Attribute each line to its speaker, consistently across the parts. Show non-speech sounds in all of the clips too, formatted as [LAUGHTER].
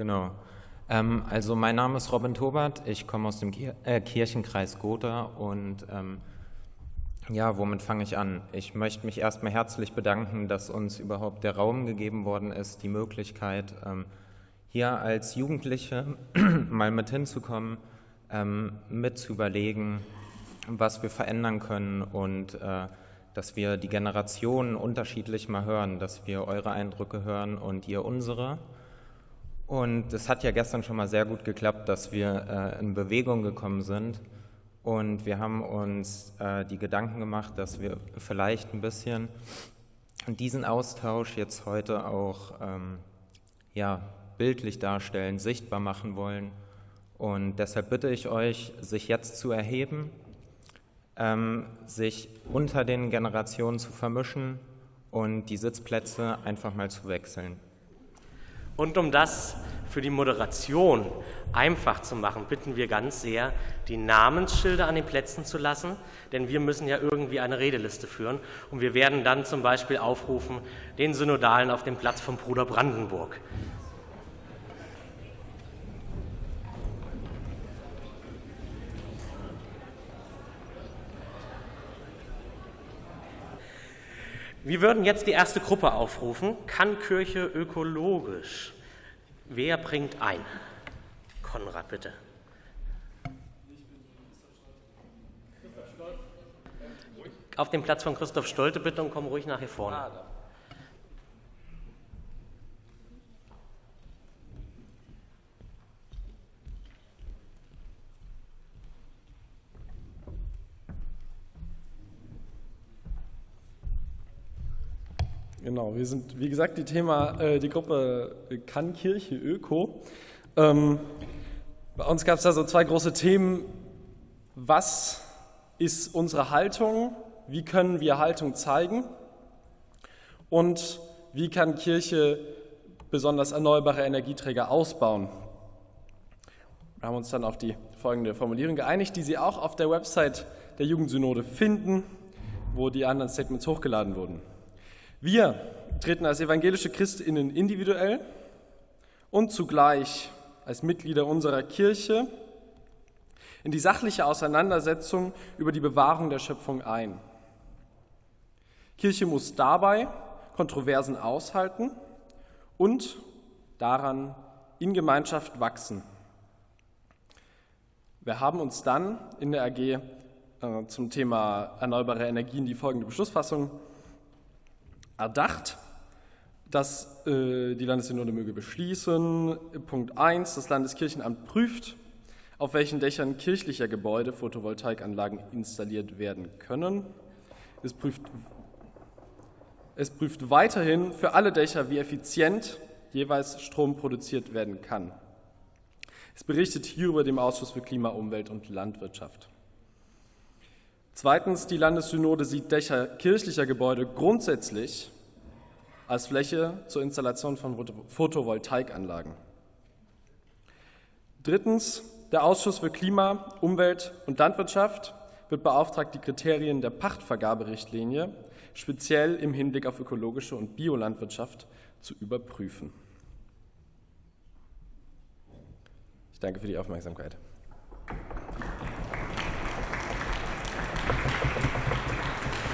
Speaker 1: Genau. Ähm, also mein Name ist Robin Tobert, ich komme aus dem Kir äh, Kirchenkreis Gotha und ähm, ja, womit fange ich an? Ich möchte mich erstmal herzlich bedanken, dass uns überhaupt der Raum gegeben worden ist, die Möglichkeit, ähm, hier als Jugendliche [CLEARS THROAT] mal mit hinzukommen, ähm, mit zu überlegen, was wir verändern können und äh, dass wir die Generationen unterschiedlich mal hören, dass wir eure Eindrücke hören und ihr unsere. Und es hat ja gestern schon mal sehr gut geklappt, dass wir äh, in Bewegung gekommen sind. Und wir haben uns äh, die Gedanken gemacht, dass wir vielleicht ein bisschen diesen Austausch jetzt heute auch ähm, ja, bildlich darstellen, sichtbar machen wollen. Und deshalb bitte ich euch, sich jetzt zu erheben, ähm, sich unter den Generationen zu vermischen und die Sitzplätze einfach mal zu wechseln.
Speaker 2: Und um das für die Moderation einfach zu machen, bitten wir ganz sehr, die Namensschilder an den Plätzen zu lassen, denn wir müssen ja irgendwie eine Redeliste führen. Und wir werden dann zum Beispiel aufrufen, den Synodalen auf dem Platz vom Bruder Brandenburg. Wir würden jetzt die erste Gruppe aufrufen. Kann Kirche ökologisch? Wer bringt ein? Konrad, bitte. Auf den Platz von Christoph Stolte bitte und komm ruhig nach hier vorne.
Speaker 3: Genau, wir sind, wie gesagt, die Thema, äh, die Gruppe Kann Kirche Öko. Ähm, bei uns gab es da so zwei große Themen. Was ist unsere Haltung? Wie können wir Haltung zeigen? Und wie kann Kirche besonders erneuerbare Energieträger ausbauen? Wir haben uns dann auf die folgende Formulierung geeinigt, die Sie auch auf der Website der Jugendsynode finden, wo die anderen Statements hochgeladen wurden. Wir treten als evangelische Christinnen individuell und zugleich als Mitglieder unserer Kirche in die sachliche Auseinandersetzung über die Bewahrung der Schöpfung ein. Kirche muss dabei Kontroversen aushalten und daran in Gemeinschaft wachsen. Wir haben uns dann in der AG äh, zum Thema erneuerbare Energien die folgende Beschlussfassung erdacht, dass äh, die Landessynode möge beschließen. Punkt 1. Das Landeskirchenamt prüft, auf welchen Dächern kirchlicher Gebäude Photovoltaikanlagen installiert werden können. Es prüft, es prüft weiterhin für alle Dächer, wie effizient jeweils Strom produziert werden kann. Es berichtet hierüber dem Ausschuss für Klima, Umwelt und Landwirtschaft. Zweitens, die Landessynode sieht Dächer kirchlicher Gebäude grundsätzlich als Fläche zur Installation von Photovoltaikanlagen. Drittens, der Ausschuss für Klima, Umwelt und Landwirtschaft wird beauftragt, die Kriterien der Pachtvergaberichtlinie speziell im Hinblick auf ökologische und Biolandwirtschaft zu überprüfen. Ich danke für die Aufmerksamkeit.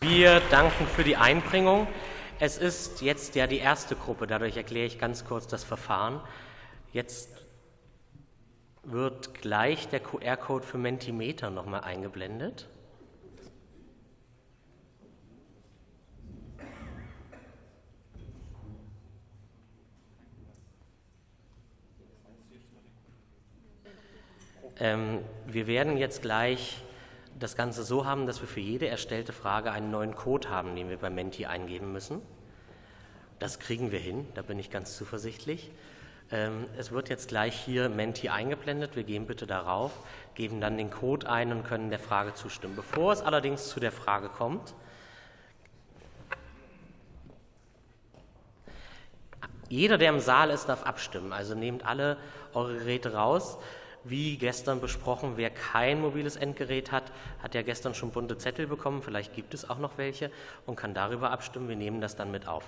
Speaker 2: Wir danken für die Einbringung. Es ist jetzt ja die erste Gruppe, dadurch erkläre ich ganz kurz das Verfahren. Jetzt wird gleich der QR-Code für Mentimeter nochmal eingeblendet. Ähm, wir werden jetzt gleich das Ganze so haben, dass wir für jede erstellte Frage einen neuen Code haben, den wir bei Menti eingeben müssen. Das kriegen wir hin, da bin ich ganz zuversichtlich. Ähm, es wird jetzt gleich hier Menti eingeblendet. Wir gehen bitte darauf, geben dann den Code ein und können der Frage zustimmen. Bevor es allerdings zu der Frage kommt, jeder, der im Saal ist, darf abstimmen. Also nehmt alle eure Geräte raus. Wie gestern besprochen, wer kein mobiles Endgerät hat, hat ja gestern schon bunte Zettel bekommen. Vielleicht gibt es auch noch welche und kann darüber abstimmen. Wir nehmen das dann mit auf.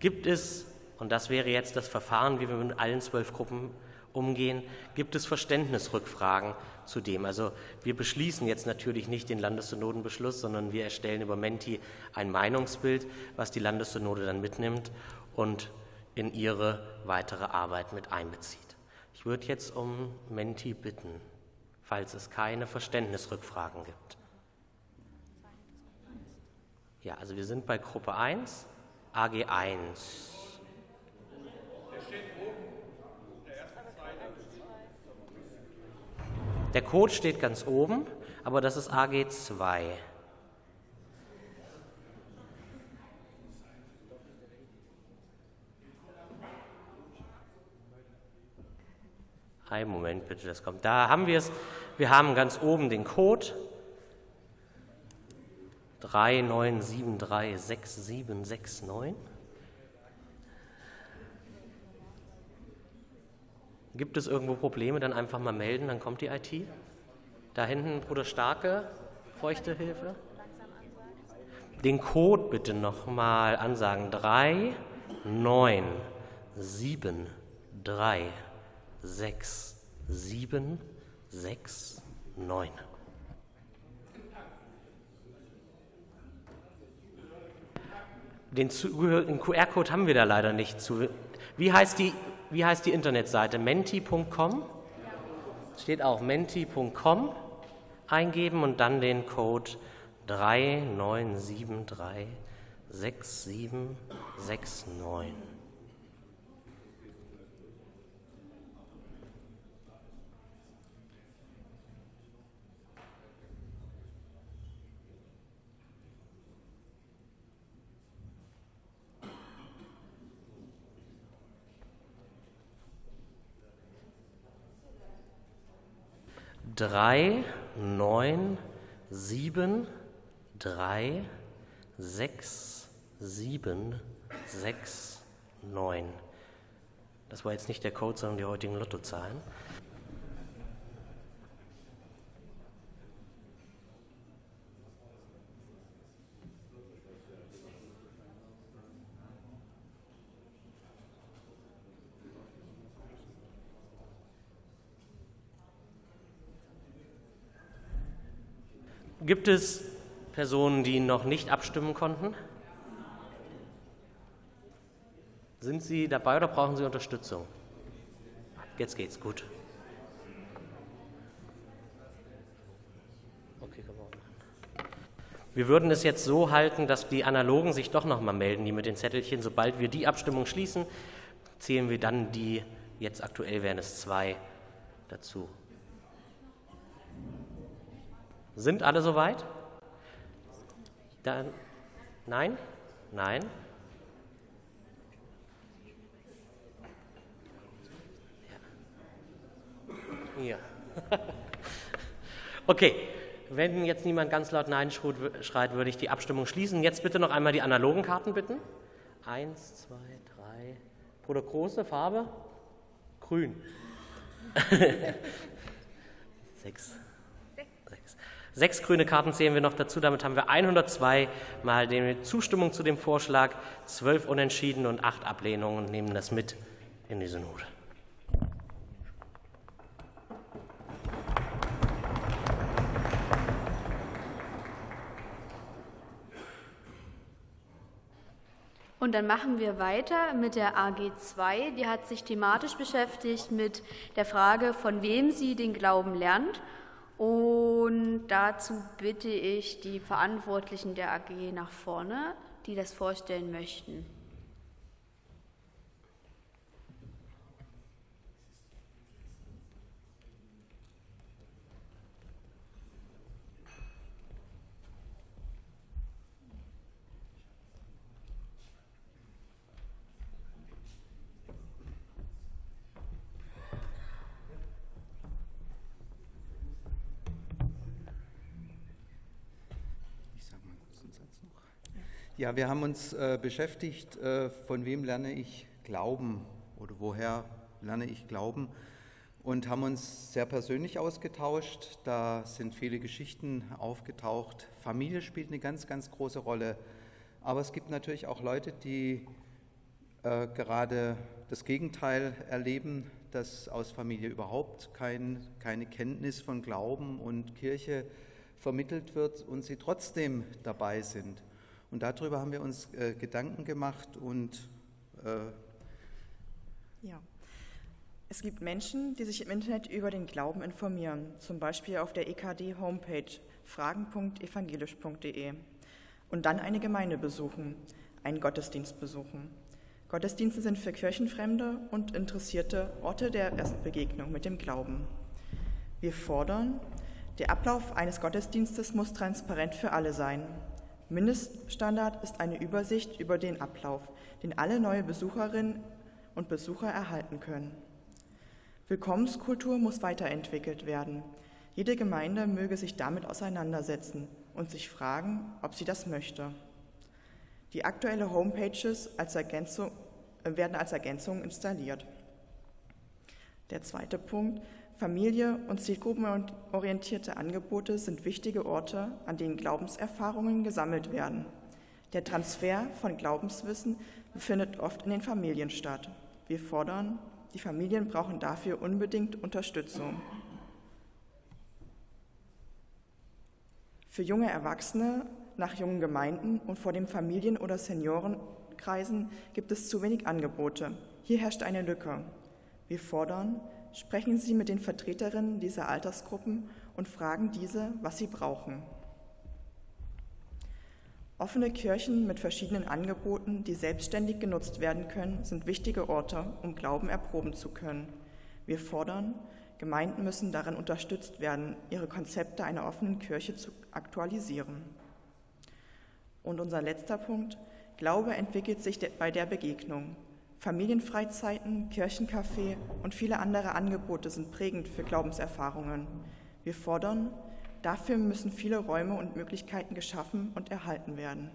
Speaker 2: Gibt es, Und das wäre jetzt das Verfahren, wie wir mit allen zwölf Gruppen umgehen. Gibt es Verständnisrückfragen zu dem? Also wir beschließen jetzt natürlich nicht den Landessynodenbeschluss, sondern wir erstellen über Menti ein Meinungsbild, was die Landessynode dann mitnimmt und in ihre weitere Arbeit mit einbezieht. Ich würde jetzt um Menti bitten, falls es keine Verständnisrückfragen gibt. Ja, also wir sind bei Gruppe 1, AG 1. Der Code steht ganz oben, aber das ist AG2. Ein Moment bitte, das kommt. Da haben wir es. Wir haben ganz oben den Code 39736769. Gibt es irgendwo Probleme, dann einfach mal melden, dann kommt die IT. Da hinten, Bruder Starke, bräuchte Hilfe. Den Code bitte nochmal ansagen. 3, 9, 7, 3, 6, 7, 6, 9. Den zugehörigen QR-Code haben wir da leider nicht. Wie heißt die, wie heißt die Internetseite? menti.com? Steht auch menti.com eingeben und dann den Code 39736769. drei, neun, sieben, drei, sechs, sieben, sechs, neun. Das war jetzt nicht der Code, sondern die heutigen Lottozahlen. Gibt es Personen, die noch nicht abstimmen konnten? Sind Sie dabei oder brauchen Sie Unterstützung? Jetzt geht's gut. Wir würden es jetzt so halten, dass die Analogen sich doch noch mal melden, die mit den Zettelchen. Sobald wir die Abstimmung schließen, zählen wir dann die, jetzt aktuell wären es zwei, dazu. Sind alle soweit? Dann, nein? Nein? Ja. [LAUGHS] okay, wenn jetzt niemand ganz laut Nein schreit, würde ich die Abstimmung schließen. Jetzt bitte noch einmal die analogen Karten bitten. Eins, zwei, drei. Bruder Große, Farbe? Grün. [LAUGHS] Sechs. Sechs grüne Karten zählen wir noch dazu. Damit haben wir 102 mal die Zustimmung zu dem Vorschlag, zwölf Unentschieden und acht Ablehnungen und nehmen das mit in die Synode.
Speaker 4: Und dann machen wir weiter mit der AG2. Die hat sich thematisch beschäftigt mit der Frage, von wem sie den Glauben lernt und dazu bitte ich die Verantwortlichen der AG nach vorne, die das vorstellen möchten.
Speaker 5: Ja, wir haben uns äh, beschäftigt, äh, von wem lerne ich Glauben oder woher lerne ich Glauben und haben uns sehr persönlich ausgetauscht. Da sind viele Geschichten aufgetaucht. Familie spielt eine ganz, ganz große Rolle. Aber es gibt natürlich auch Leute, die äh, gerade das Gegenteil erleben, dass aus Familie überhaupt kein, keine Kenntnis von Glauben und Kirche vermittelt wird und sie trotzdem dabei sind. Und darüber haben wir uns äh, Gedanken gemacht und äh
Speaker 6: ja. Es gibt Menschen, die sich im Internet über den Glauben informieren, zum Beispiel auf der EKD-Homepage fragen.evangelisch.de und dann eine Gemeinde besuchen, einen Gottesdienst besuchen. Gottesdienste sind für Kirchenfremde und Interessierte Orte der ersten Begegnung mit dem Glauben. Wir fordern, der Ablauf eines Gottesdienstes muss transparent für alle sein. Mindeststandard ist eine Übersicht über den Ablauf, den alle neue Besucherinnen und Besucher erhalten können. Willkommenskultur muss weiterentwickelt werden. Jede Gemeinde möge sich damit auseinandersetzen und sich fragen, ob sie das möchte. Die aktuelle Homepages als äh, werden als Ergänzung installiert. Der zweite Punkt, Familie und zielgruppenorientierte Angebote sind wichtige Orte, an denen Glaubenserfahrungen gesammelt werden. Der Transfer von Glaubenswissen findet oft in den Familien statt. Wir fordern, die Familien brauchen dafür unbedingt Unterstützung. Für junge Erwachsene nach jungen Gemeinden und vor dem Familien- oder Seniorenkreisen gibt es zu wenig Angebote. Hier herrscht eine Lücke. Wir fordern, sprechen Sie mit den Vertreterinnen dieser Altersgruppen und fragen diese, was sie brauchen. Offene Kirchen mit verschiedenen Angeboten, die selbstständig genutzt werden können, sind wichtige Orte, um Glauben erproben zu können. Wir fordern, Gemeinden müssen darin unterstützt werden, ihre Konzepte einer offenen Kirche zu aktualisieren. Und unser letzter Punkt, Glaube entwickelt sich bei der Begegnung. Familienfreizeiten, Kirchencafé und viele andere Angebote sind prägend für Glaubenserfahrungen. Wir fordern, Dafür müssen viele Räume und Möglichkeiten geschaffen und erhalten werden.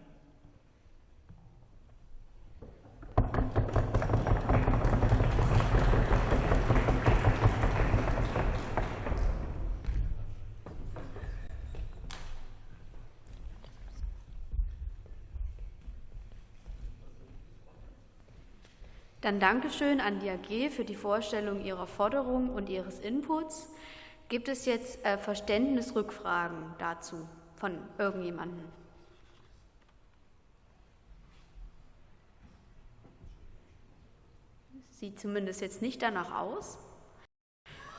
Speaker 4: Dann Dankeschön an die AG für die Vorstellung Ihrer Forderung und Ihres Inputs. Gibt es jetzt äh, Verständnisrückfragen dazu von irgendjemandem? Sieht zumindest jetzt nicht danach aus.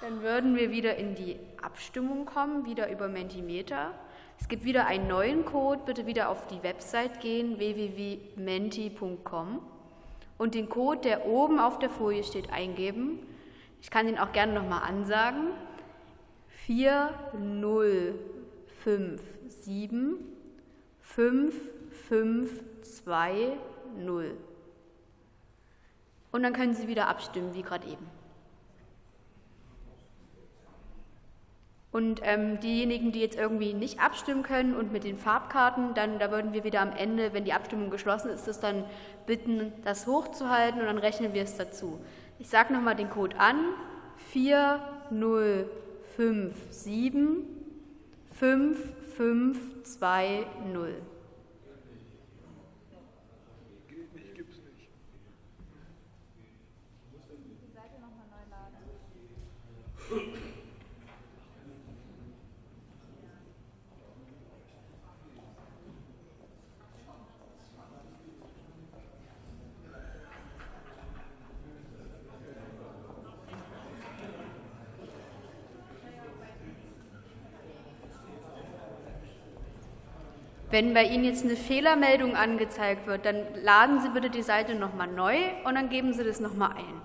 Speaker 4: Dann würden wir wieder in die Abstimmung kommen, wieder über Mentimeter. Es gibt wieder einen neuen Code, bitte wieder auf die Website gehen, www.menti.com und den Code, der oben auf der Folie steht, eingeben. Ich kann den auch gerne nochmal ansagen. 4057 5520. Und dann können Sie wieder abstimmen, wie gerade eben. Und ähm, diejenigen, die jetzt irgendwie nicht abstimmen können und mit den Farbkarten, dann da würden wir wieder am Ende, wenn die Abstimmung geschlossen ist, das dann bitten, das hochzuhalten und dann rechnen wir es dazu. Ich sage nochmal den Code an. 4057 5520. Wenn bei Ihnen jetzt eine Fehlermeldung angezeigt wird, dann laden Sie bitte die Seite nochmal neu und dann geben Sie das nochmal ein.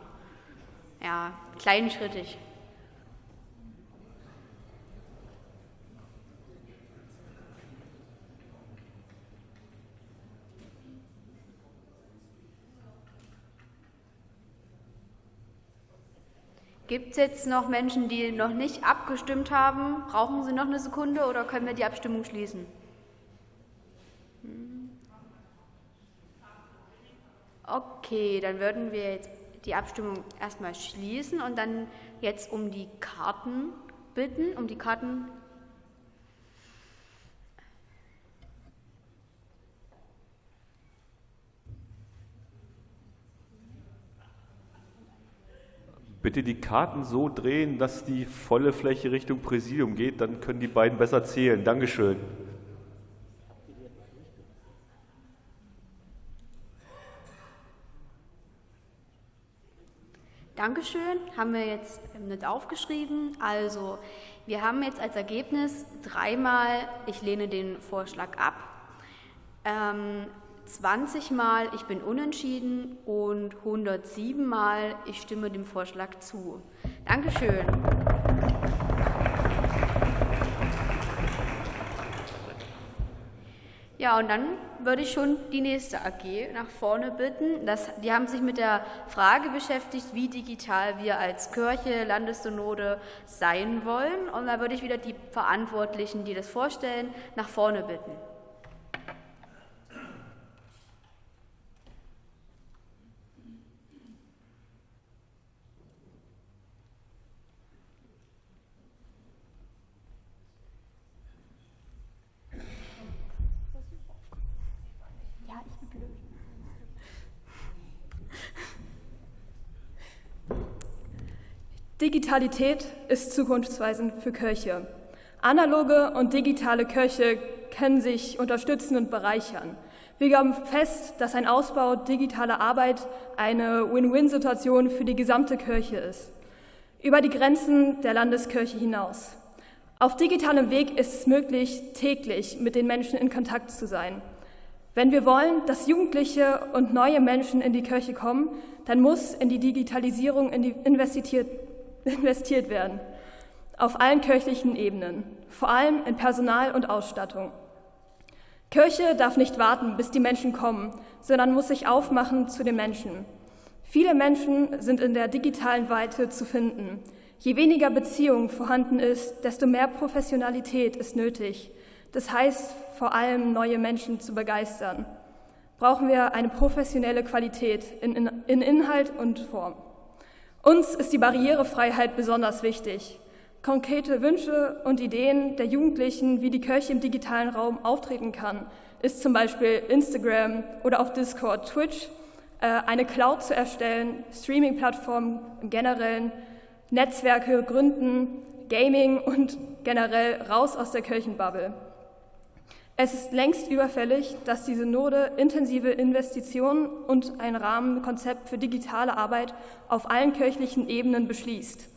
Speaker 4: Ja, kleinschrittig. Gibt es jetzt noch Menschen, die noch nicht abgestimmt haben? Brauchen Sie noch eine Sekunde oder können wir die Abstimmung schließen? Okay, dann würden wir jetzt die Abstimmung erstmal schließen und dann jetzt um die Karten bitten, um die Karten.
Speaker 7: Bitte die Karten so drehen, dass die volle Fläche Richtung Präsidium geht, dann können die beiden besser zählen. Dankeschön.
Speaker 4: Dankeschön, haben wir jetzt nicht aufgeschrieben. Also, wir haben jetzt als Ergebnis dreimal, ich lehne den Vorschlag ab, ähm, 20 Mal, ich bin unentschieden und 107 Mal, ich stimme dem Vorschlag zu. Dankeschön. Ja, und dann würde ich schon die nächste AG nach vorne bitten. Das, die haben sich mit der Frage beschäftigt, wie digital wir als Kirche, Landessynode sein wollen. Und da würde ich wieder die Verantwortlichen, die das vorstellen, nach vorne bitten.
Speaker 8: Digitalität ist zukunftsweisend für Kirche. Analoge und digitale Kirche können sich unterstützen und bereichern. Wir glauben fest, dass ein Ausbau digitaler Arbeit eine Win-Win-Situation für die gesamte Kirche ist, über die Grenzen der Landeskirche hinaus. Auf digitalem Weg ist es möglich, täglich mit den Menschen in Kontakt zu sein. Wenn wir wollen, dass Jugendliche und neue Menschen in die Kirche kommen, dann muss in die Digitalisierung investiert investiert werden, auf allen kirchlichen Ebenen, vor allem in Personal und Ausstattung. Kirche darf nicht warten, bis die Menschen kommen, sondern muss sich aufmachen zu den Menschen. Viele Menschen sind in der digitalen Weite zu finden. Je weniger Beziehung vorhanden ist, desto mehr Professionalität ist nötig. Das heißt, vor allem neue Menschen zu begeistern. Brauchen wir eine professionelle Qualität in, in, in Inhalt und Form. Uns ist die Barrierefreiheit besonders wichtig. Konkrete Wünsche und Ideen der Jugendlichen, wie die Kirche im digitalen Raum auftreten kann, ist zum Beispiel Instagram oder auf Discord, Twitch, äh, eine Cloud zu erstellen, Streaming-Plattformen im generellen, Netzwerke gründen, Gaming und generell raus aus der Kirchenbubble. Es ist längst überfällig, dass die Synode intensive Investitionen und ein Rahmenkonzept für digitale Arbeit auf allen kirchlichen Ebenen beschließt.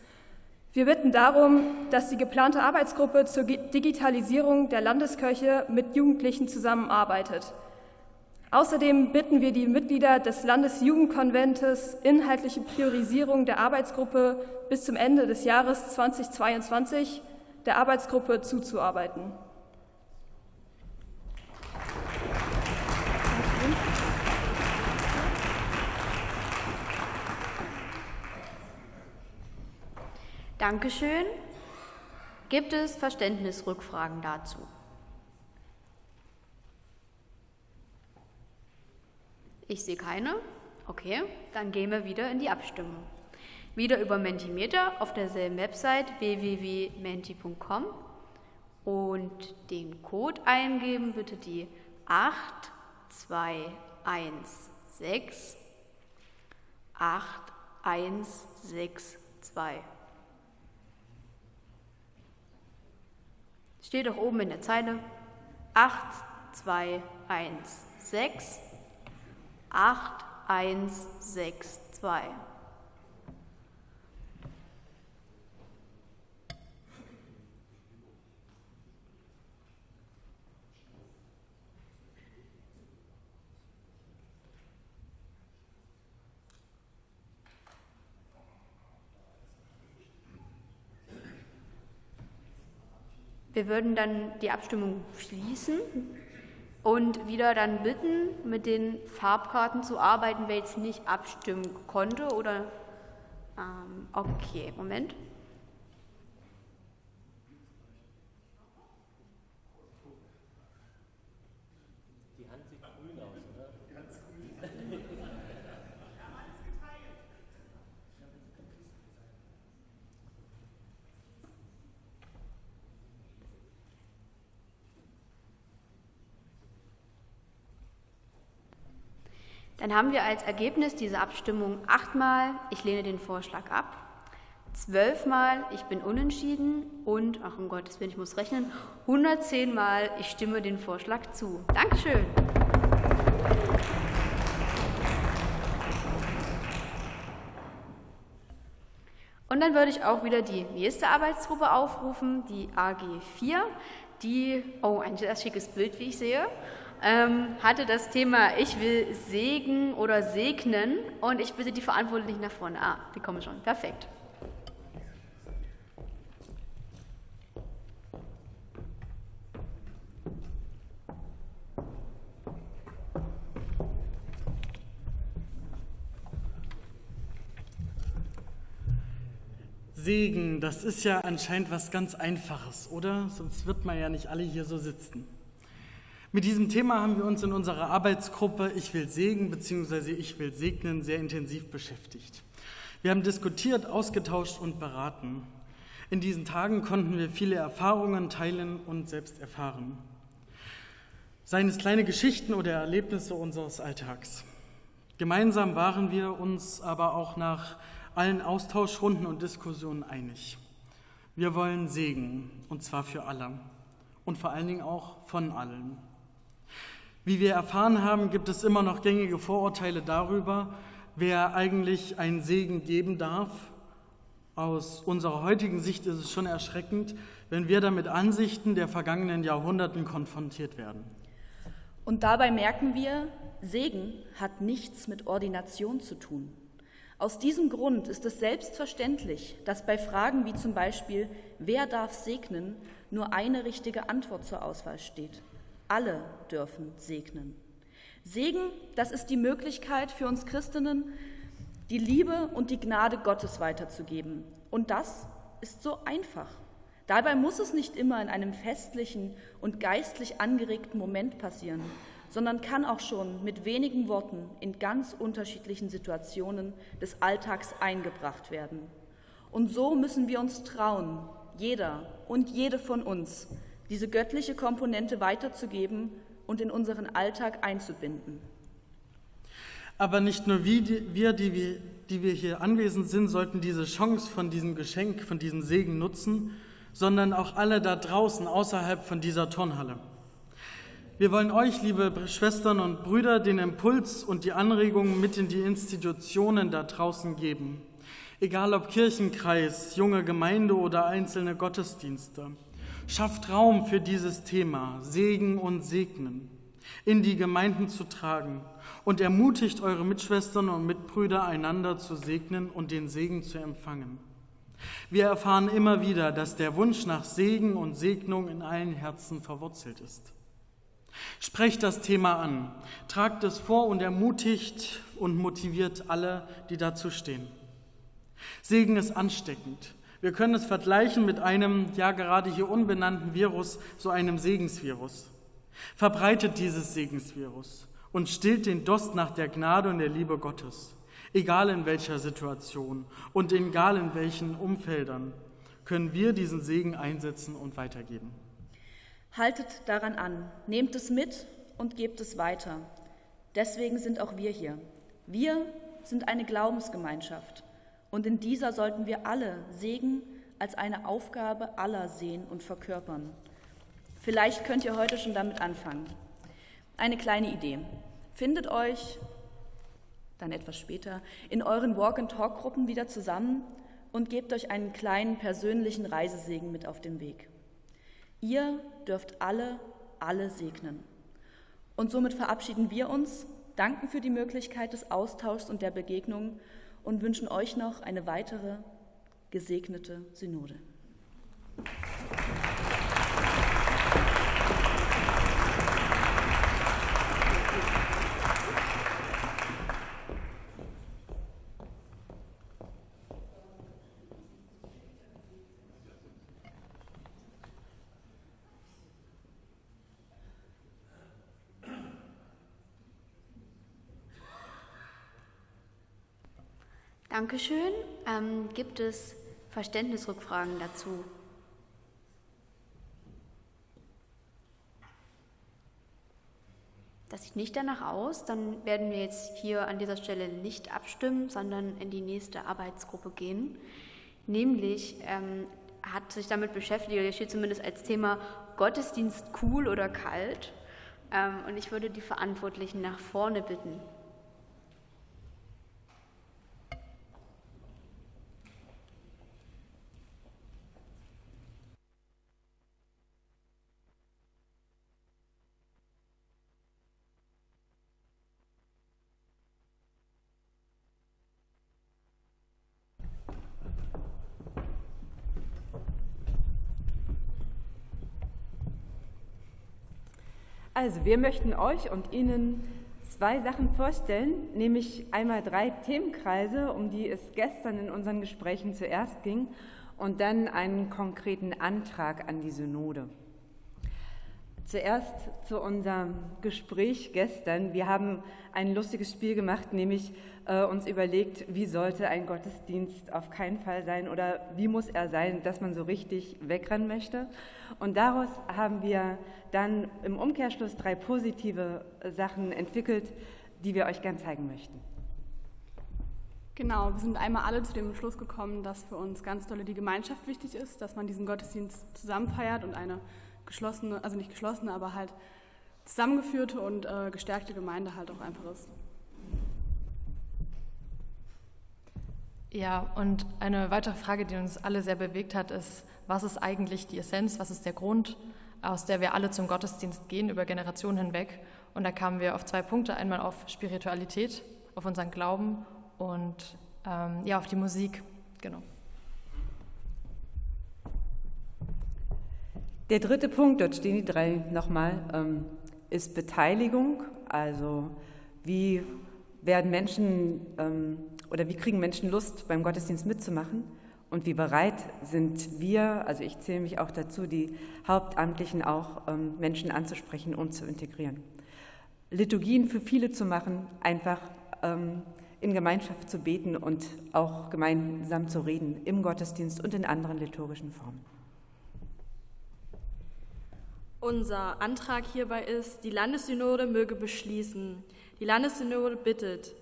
Speaker 8: Wir bitten darum, dass die geplante Arbeitsgruppe zur Digitalisierung der Landeskirche mit Jugendlichen zusammenarbeitet. Außerdem bitten wir die Mitglieder des Landesjugendkonventes, inhaltliche Priorisierung der Arbeitsgruppe bis zum Ende des Jahres 2022 der Arbeitsgruppe zuzuarbeiten.
Speaker 4: Dankeschön. Gibt es Verständnisrückfragen dazu? Ich sehe keine. Okay, dann gehen wir wieder in die Abstimmung. Wieder über Mentimeter auf derselben Website www.menti.com und den Code eingeben, bitte die 8216 8162. Steht auch oben in der Zeile 8216 8162. Wir würden dann die Abstimmung schließen und wieder dann bitten, mit den Farbkarten zu arbeiten, wer jetzt nicht abstimmen konnte oder ähm, okay, Moment. Dann haben wir als Ergebnis dieser Abstimmung achtmal, ich lehne den Vorschlag ab, zwölfmal ich bin unentschieden und, ach um Gottes Willen, ich muss rechnen, 110 Mal ich stimme den Vorschlag zu. Dankeschön. Und dann würde ich auch wieder die nächste Arbeitsgruppe aufrufen, die AG4, die, oh, ein sehr schickes Bild, wie ich sehe, ähm, hatte das Thema Ich will Segen oder segnen und ich bitte die Verantwortlichen nach vorne. Ah, die kommen schon. Perfekt.
Speaker 9: Segen, das ist ja anscheinend was ganz Einfaches, oder? Sonst wird man ja nicht alle hier so sitzen. Mit diesem Thema haben wir uns in unserer Arbeitsgruppe Ich will Segen bzw. Ich will segnen sehr intensiv beschäftigt. Wir haben diskutiert, ausgetauscht und beraten. In diesen Tagen konnten wir viele Erfahrungen teilen und selbst erfahren. Seien es kleine Geschichten oder Erlebnisse unseres Alltags. Gemeinsam waren wir uns aber auch nach allen Austauschrunden und Diskussionen einig. Wir wollen Segen, und zwar für alle und vor allen Dingen auch von allen. Wie wir erfahren haben, gibt es immer noch gängige Vorurteile darüber, wer eigentlich einen Segen geben darf. Aus unserer heutigen Sicht ist es schon erschreckend, wenn wir da mit Ansichten der vergangenen Jahrhunderten konfrontiert werden.
Speaker 10: Und dabei merken wir, Segen hat nichts mit Ordination zu tun. Aus diesem Grund ist es selbstverständlich, dass bei Fragen wie zum Beispiel, wer darf segnen, nur eine richtige Antwort zur Auswahl steht. Alle dürfen segnen. Segen, das ist die Möglichkeit für uns Christinnen, die Liebe und die Gnade Gottes weiterzugeben. Und das ist so einfach. Dabei muss es nicht immer in einem festlichen und geistlich angeregten Moment passieren, sondern kann auch schon mit wenigen Worten in ganz unterschiedlichen Situationen des Alltags eingebracht werden. Und so müssen wir uns trauen, jeder und jede von uns, diese göttliche Komponente weiterzugeben und in unseren Alltag einzubinden.
Speaker 9: Aber nicht nur wir, die wir, hier anwesend sind, sollten diese Chance von diesem Geschenk, von diesem Segen nutzen, sondern auch alle da draußen außerhalb von dieser Turnhalle. Wir wollen euch, liebe Schwestern und Brüder, den Impuls und die Anregungen mit in die Institutionen da draußen geben. Egal ob Kirchenkreis, junge Gemeinde oder einzelne Gottesdienste. Schafft Raum für dieses Thema, Segen und Segnen, in die Gemeinden zu tragen und ermutigt eure Mitschwestern und Mitbrüder, einander zu segnen und den Segen zu empfangen. Wir erfahren immer wieder, dass der Wunsch nach Segen und Segnung in allen Herzen verwurzelt ist. Sprecht das Thema an, tragt es vor und ermutigt und motiviert alle, die dazu stehen. Segen ist ansteckend. Wir können es vergleichen mit einem, ja gerade hier unbenannten Virus, so einem Segensvirus. Verbreitet dieses Segensvirus und stillt den Durst nach der Gnade und der Liebe Gottes, egal in welcher Situation und egal in welchen Umfeldern, können wir diesen Segen einsetzen und weitergeben.
Speaker 10: Haltet daran an, nehmt es mit und gebt es weiter. Deswegen sind auch wir hier. Wir sind eine Glaubensgemeinschaft und in dieser sollten wir alle Segen als eine Aufgabe aller sehen und verkörpern. Vielleicht könnt ihr heute schon damit anfangen. Eine kleine Idee. Findet euch dann etwas später in euren Walk-and-Talk-Gruppen wieder zusammen und gebt euch einen kleinen persönlichen Reisesegen mit auf den Weg. Ihr dürft alle, alle segnen. Und somit verabschieden wir uns, danken für die Möglichkeit des Austauschs und der Begegnung und wünschen euch noch eine weitere gesegnete Synode.
Speaker 4: Dankeschön. Ähm, gibt es Verständnisrückfragen dazu? Das sieht nicht danach aus. Dann werden wir jetzt hier an dieser Stelle nicht abstimmen, sondern in die nächste Arbeitsgruppe gehen. Nämlich ähm, hat sich damit beschäftigt, oder steht zumindest als Thema Gottesdienst cool oder kalt. Ähm, und ich würde die Verantwortlichen nach vorne bitten.
Speaker 11: Also, wir möchten euch und Ihnen zwei Sachen vorstellen, nämlich einmal drei Themenkreise, um die es gestern in unseren Gesprächen zuerst ging, und dann einen konkreten Antrag an die Synode. Zuerst zu unserem Gespräch gestern. Wir haben ein lustiges Spiel gemacht, nämlich äh, uns überlegt, wie sollte ein Gottesdienst auf keinen Fall sein oder wie muss er sein, dass man so richtig wegrennen möchte. Und daraus haben wir dann im Umkehrschluss drei positive Sachen entwickelt, die wir euch gern zeigen möchten.
Speaker 8: Genau, wir sind einmal alle zu dem Schluss gekommen, dass für uns ganz dolle die Gemeinschaft wichtig ist, dass man diesen Gottesdienst zusammen feiert und eine geschlossene, also nicht geschlossene, aber halt zusammengeführte und äh, gestärkte Gemeinde halt auch einfach ist.
Speaker 12: Ja, und eine weitere Frage, die uns alle sehr bewegt hat, ist, was ist eigentlich die Essenz, was ist der Grund, aus der wir alle zum Gottesdienst gehen, über Generationen hinweg. Und da kamen wir auf zwei Punkte, einmal auf Spiritualität, auf unseren Glauben und ähm, ja, auf die Musik, genau.
Speaker 11: Der dritte Punkt, dort stehen die drei nochmal, ähm, ist Beteiligung. Also wie werden Menschen ähm, oder wie kriegen Menschen Lust, beim Gottesdienst mitzumachen? Und wie bereit sind wir, also ich zähle mich auch dazu, die Hauptamtlichen auch ähm, Menschen anzusprechen und zu integrieren. Liturgien für viele zu machen, einfach ähm, in Gemeinschaft zu beten und auch gemeinsam zu reden im Gottesdienst und in anderen liturgischen Formen.
Speaker 13: Unser Antrag hierbei ist, die Landessynode möge beschließen. Die Landessynode bittet,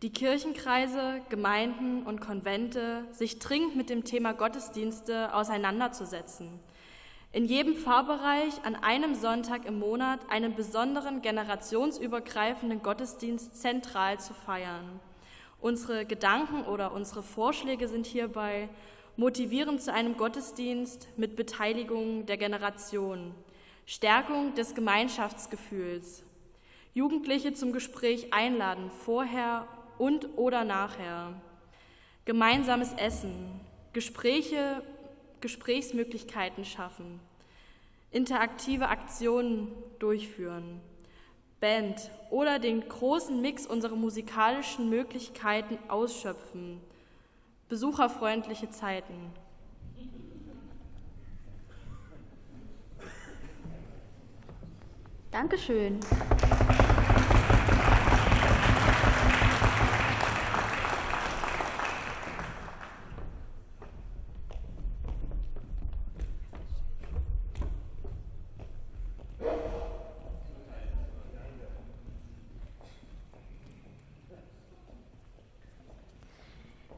Speaker 13: die Kirchenkreise, Gemeinden und Konvente sich dringend mit dem Thema Gottesdienste auseinanderzusetzen. In jedem Pfarrbereich an einem Sonntag im Monat einen besonderen generationsübergreifenden Gottesdienst zentral zu feiern. Unsere Gedanken oder unsere Vorschläge sind hierbei motivierend zu einem Gottesdienst mit Beteiligung der Generation. Stärkung des Gemeinschaftsgefühls. Jugendliche zum Gespräch einladen, vorher und oder nachher. Gemeinsames Essen. Gespräche, Gesprächsmöglichkeiten schaffen. Interaktive Aktionen durchführen. Band oder den großen Mix unserer musikalischen Möglichkeiten ausschöpfen. Besucherfreundliche Zeiten.
Speaker 4: Dankeschön.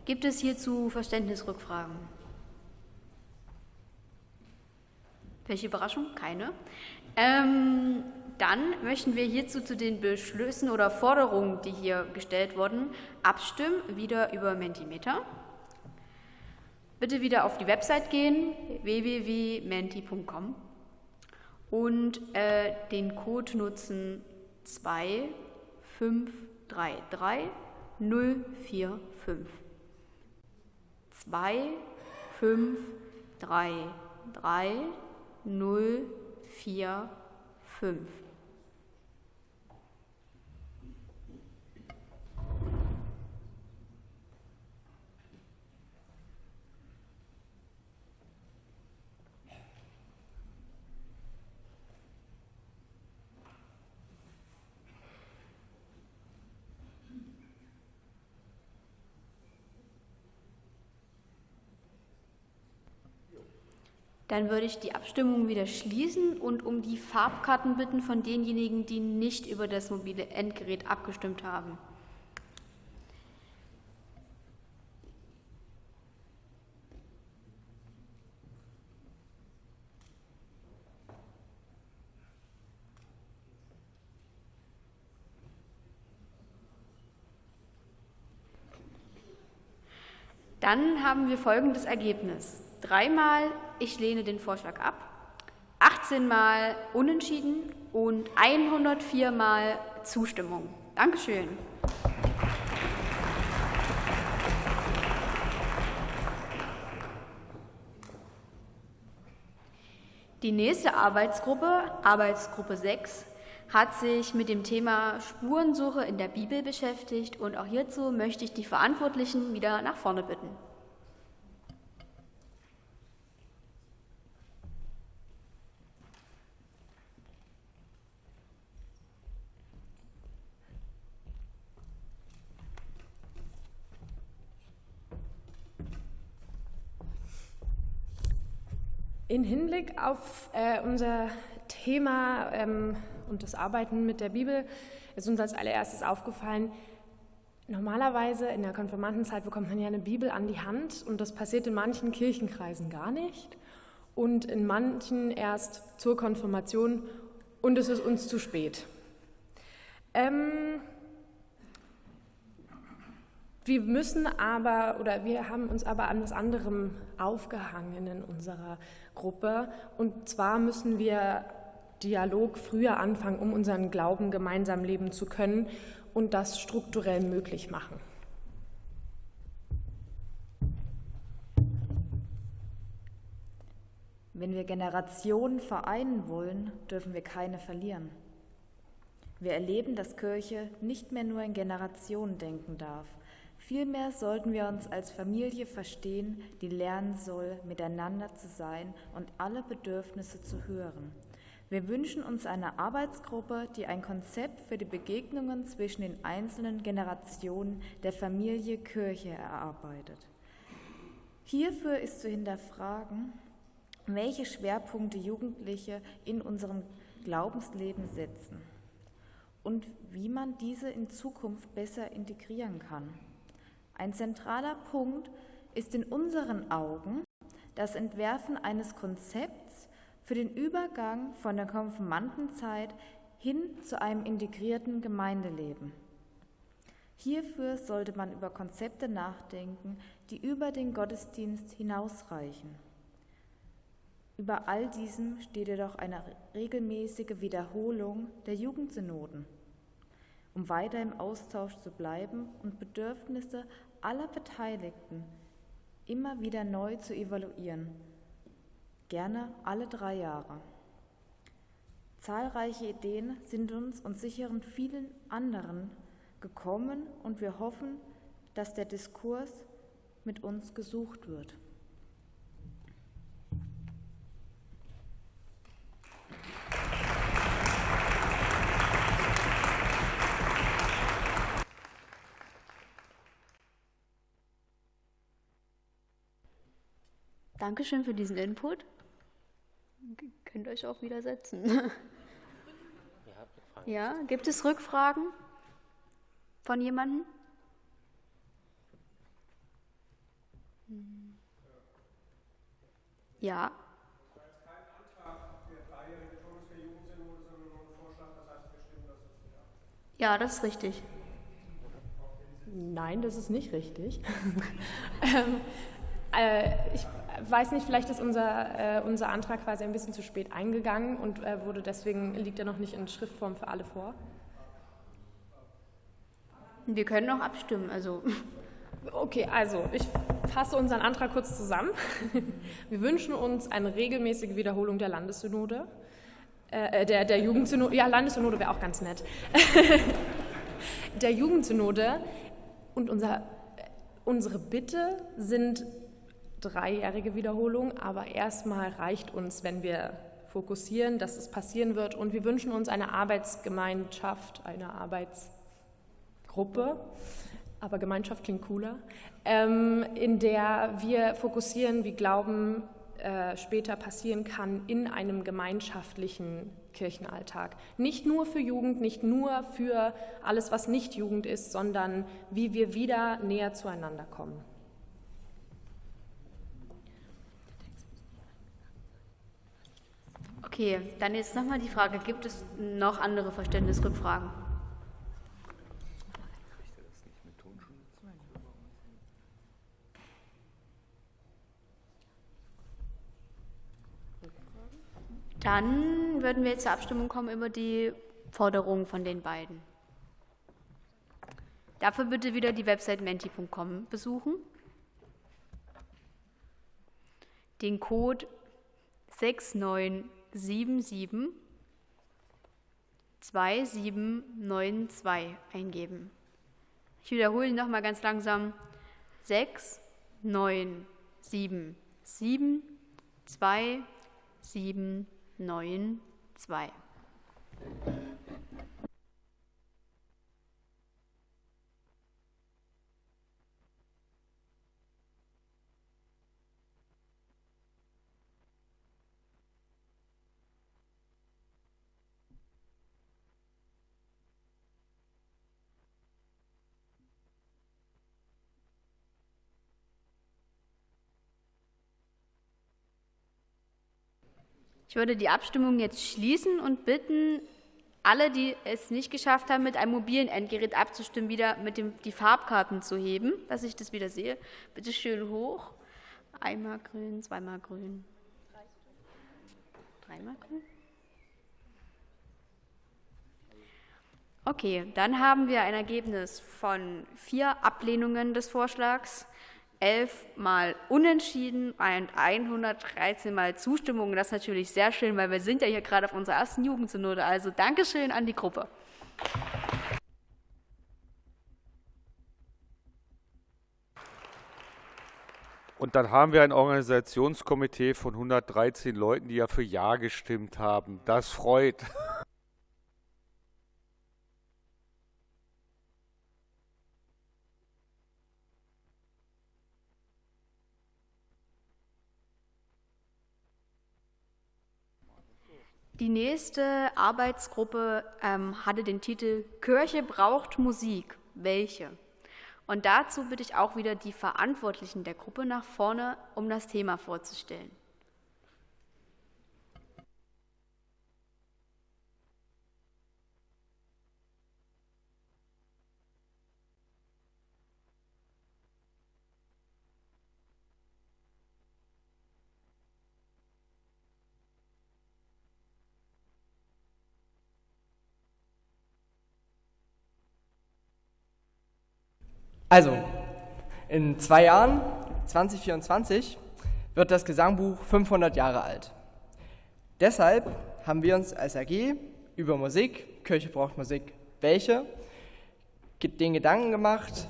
Speaker 4: Gibt es hierzu Verständnisrückfragen? Welche Überraschung? Keine. Ähm, dann möchten wir hierzu zu den Beschlüssen oder Forderungen, die hier gestellt wurden, abstimmen, wieder über Mentimeter. Bitte wieder auf die Website gehen, www.menti.com und äh, den Code nutzen 2533 045. 2533 045. Dann würde ich die Abstimmung wieder schließen und um die Farbkarten bitten von denjenigen, die nicht über das mobile Endgerät abgestimmt haben. Dann haben wir folgendes Ergebnis. Dreimal ich lehne den Vorschlag ab, 18 Mal Unentschieden und 104 Mal Zustimmung. Dankeschön. Die nächste Arbeitsgruppe, Arbeitsgruppe 6, hat sich mit dem Thema Spurensuche in der Bibel beschäftigt und auch hierzu möchte ich die Verantwortlichen wieder nach vorne bitten.
Speaker 14: In Hinblick auf äh, unser Thema ähm, und das Arbeiten mit der Bibel ist uns als allererstes aufgefallen, normalerweise in der Konfirmandenzeit bekommt man ja eine Bibel an die Hand und das passiert in manchen Kirchenkreisen gar nicht und in manchen erst zur Konfirmation und es ist uns zu spät. Ähm, wir müssen aber oder wir haben uns aber an was anderem aufgehangen in unserer Gruppe. Und zwar müssen wir Dialog früher anfangen, um unseren Glauben gemeinsam leben zu können und das strukturell möglich machen.
Speaker 15: Wenn wir Generationen vereinen wollen, dürfen wir keine verlieren. Wir erleben, dass Kirche nicht mehr nur in Generationen denken darf, Vielmehr sollten wir uns als Familie verstehen, die lernen soll, miteinander zu sein und alle Bedürfnisse zu hören. Wir wünschen uns eine Arbeitsgruppe, die ein Konzept für die Begegnungen zwischen den einzelnen Generationen der Familie Kirche erarbeitet. Hierfür ist zu hinterfragen, welche Schwerpunkte Jugendliche in unserem Glaubensleben setzen und wie man diese in Zukunft besser integrieren kann. Ein zentraler Punkt ist in unseren Augen das Entwerfen eines Konzepts für den Übergang von der Konfirmandenzeit hin zu einem integrierten Gemeindeleben. Hierfür sollte man über Konzepte nachdenken, die über den Gottesdienst hinausreichen. Über all diesem steht jedoch eine regelmäßige Wiederholung der Jugendsynoden, um weiter im Austausch zu bleiben und Bedürfnisse aller Beteiligten immer wieder neu zu evaluieren, gerne alle drei Jahre. Zahlreiche Ideen sind uns und sicheren vielen anderen gekommen und wir hoffen, dass der Diskurs mit uns gesucht wird.
Speaker 4: Dankeschön für diesen Input. Ihr könnt euch auch wieder setzen. [LAUGHS] Ja, gibt es Rückfragen von jemandem? Ja. Ja, das ist richtig.
Speaker 14: Nein, das ist nicht richtig. [LAUGHS] ähm, äh, ich weiß nicht, vielleicht ist unser, äh, unser Antrag quasi ein bisschen zu spät eingegangen und äh, wurde deswegen liegt er noch nicht in Schriftform für alle vor.
Speaker 4: Wir können noch abstimmen, also.
Speaker 14: Okay, also ich fasse unseren Antrag kurz zusammen. [LAUGHS] Wir wünschen uns eine regelmäßige Wiederholung der Landessynode. Äh, der, der Jugendsynode, ja, Landessynode wäre auch ganz nett. [LAUGHS] der Jugendsynode und unser, unsere Bitte sind dreijährige Wiederholung, aber erstmal reicht uns, wenn wir fokussieren, dass es passieren wird. Und wir wünschen uns eine Arbeitsgemeinschaft, eine Arbeitsgruppe, aber Gemeinschaft klingt cooler, ähm, in der wir fokussieren, wie Glauben äh, später passieren kann in einem gemeinschaftlichen Kirchenalltag. Nicht nur für Jugend, nicht nur für alles, was nicht Jugend ist, sondern wie wir wieder näher zueinander kommen.
Speaker 4: Okay, dann jetzt nochmal die Frage, gibt es noch andere Verständnisrückfragen? Dann würden wir jetzt zur Abstimmung kommen über die Forderungen von den beiden. Dafür bitte wieder die Website menti.com besuchen, den Code 69 6977 2792 eingeben. Ich wiederhole noch mal ganz langsam. 6, 9, 7, 7, 2, 7, 9, 2. Ich würde die Abstimmung jetzt schließen und bitten, alle, die es nicht geschafft haben, mit einem mobilen Endgerät abzustimmen, wieder mit dem, die Farbkarten zu heben, dass ich das wieder sehe. Bitte schön hoch. Einmal grün, zweimal grün. Dreimal grün. Okay, dann haben wir ein Ergebnis von vier Ablehnungen des Vorschlags, 11 Mal Unentschieden und 113 Mal Zustimmung. Das ist natürlich sehr schön, weil wir sind ja hier gerade auf unserer ersten Jugendsynode. Also Dankeschön an die Gruppe.
Speaker 7: Und dann haben wir ein Organisationskomitee von 113 Leuten, die ja für Ja gestimmt haben. Das freut.
Speaker 4: Die nächste Arbeitsgruppe ähm, hatte den Titel Kirche braucht Musik. Welche? Und dazu bitte ich auch wieder die Verantwortlichen der Gruppe nach vorne, um das Thema vorzustellen.
Speaker 16: Also, in zwei Jahren, 2024, wird das Gesangbuch 500 Jahre alt. Deshalb haben wir uns als AG über Musik, Kirche braucht Musik, welche, den Gedanken gemacht,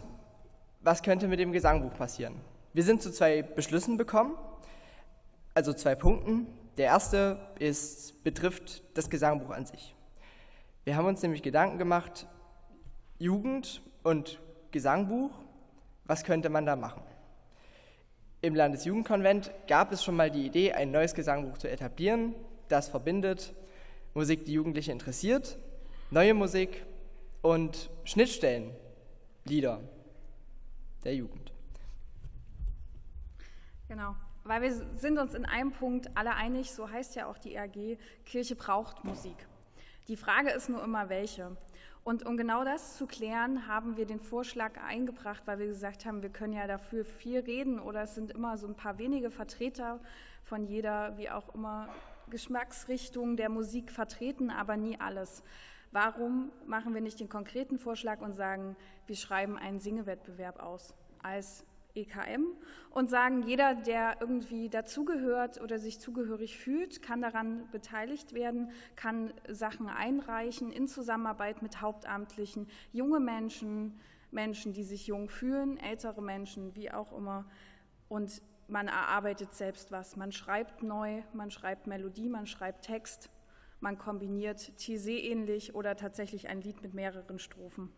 Speaker 16: was könnte mit dem Gesangbuch passieren. Wir sind zu zwei Beschlüssen gekommen, also zwei Punkten. Der erste ist, betrifft das Gesangbuch an sich. Wir haben uns nämlich Gedanken gemacht, Jugend und Gesangbuch, was könnte man da machen? Im Landesjugendkonvent gab es schon mal die Idee, ein neues Gesangbuch zu etablieren, das verbindet Musik, die Jugendliche interessiert, neue Musik und Schnittstellen, Lieder der Jugend.
Speaker 17: Genau, weil wir sind uns in einem Punkt alle einig, so heißt ja auch die RG, Kirche braucht Musik. Die Frage ist nur immer, welche. Und um genau das zu klären, haben wir den Vorschlag eingebracht, weil wir gesagt haben, wir können ja dafür viel reden oder es sind immer so ein paar wenige Vertreter von jeder, wie auch immer, Geschmacksrichtung der Musik vertreten, aber nie alles. Warum machen wir nicht den konkreten Vorschlag und sagen, wir schreiben einen Singewettbewerb aus als EKM und sagen, jeder, der irgendwie dazugehört oder sich zugehörig fühlt, kann daran beteiligt werden, kann Sachen einreichen in Zusammenarbeit mit Hauptamtlichen, junge Menschen, Menschen, die sich jung fühlen, ältere Menschen, wie auch immer. Und man erarbeitet selbst was. Man schreibt neu, man schreibt Melodie, man schreibt Text, man kombiniert Tizé ähnlich oder tatsächlich ein Lied mit mehreren Strophen.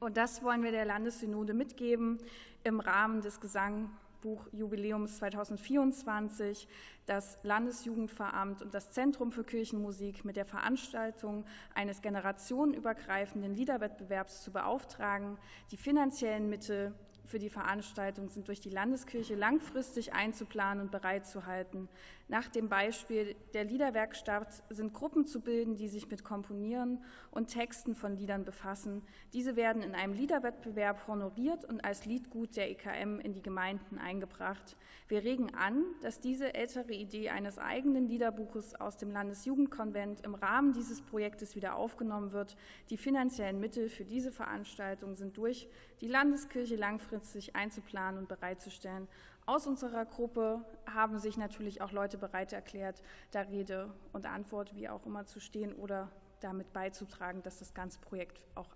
Speaker 17: Und das wollen wir der Landessynode mitgeben im Rahmen des Gesangbuchjubiläums 2024, das Landesjugendveramt und das Zentrum für Kirchenmusik mit der Veranstaltung eines generationenübergreifenden Liederwettbewerbs zu beauftragen, die finanziellen Mittel für die Veranstaltung sind durch die Landeskirche langfristig einzuplanen und bereitzuhalten. Nach dem Beispiel der Liederwerkstatt sind Gruppen zu bilden, die sich mit Komponieren und Texten von Liedern befassen. Diese werden in einem Liederwettbewerb honoriert und als Liedgut der EKM in die Gemeinden eingebracht. Wir regen an, dass diese ältere Idee eines eigenen Liederbuches aus dem Landesjugendkonvent im Rahmen dieses Projektes wieder aufgenommen wird. Die finanziellen Mittel für diese Veranstaltung sind durch die Landeskirche langfristig einzuplanen und bereitzustellen. Aus unserer Gruppe haben sich natürlich auch Leute bereit erklärt, da Rede und Antwort wie auch immer zu stehen oder damit beizutragen, dass das ganze Projekt auch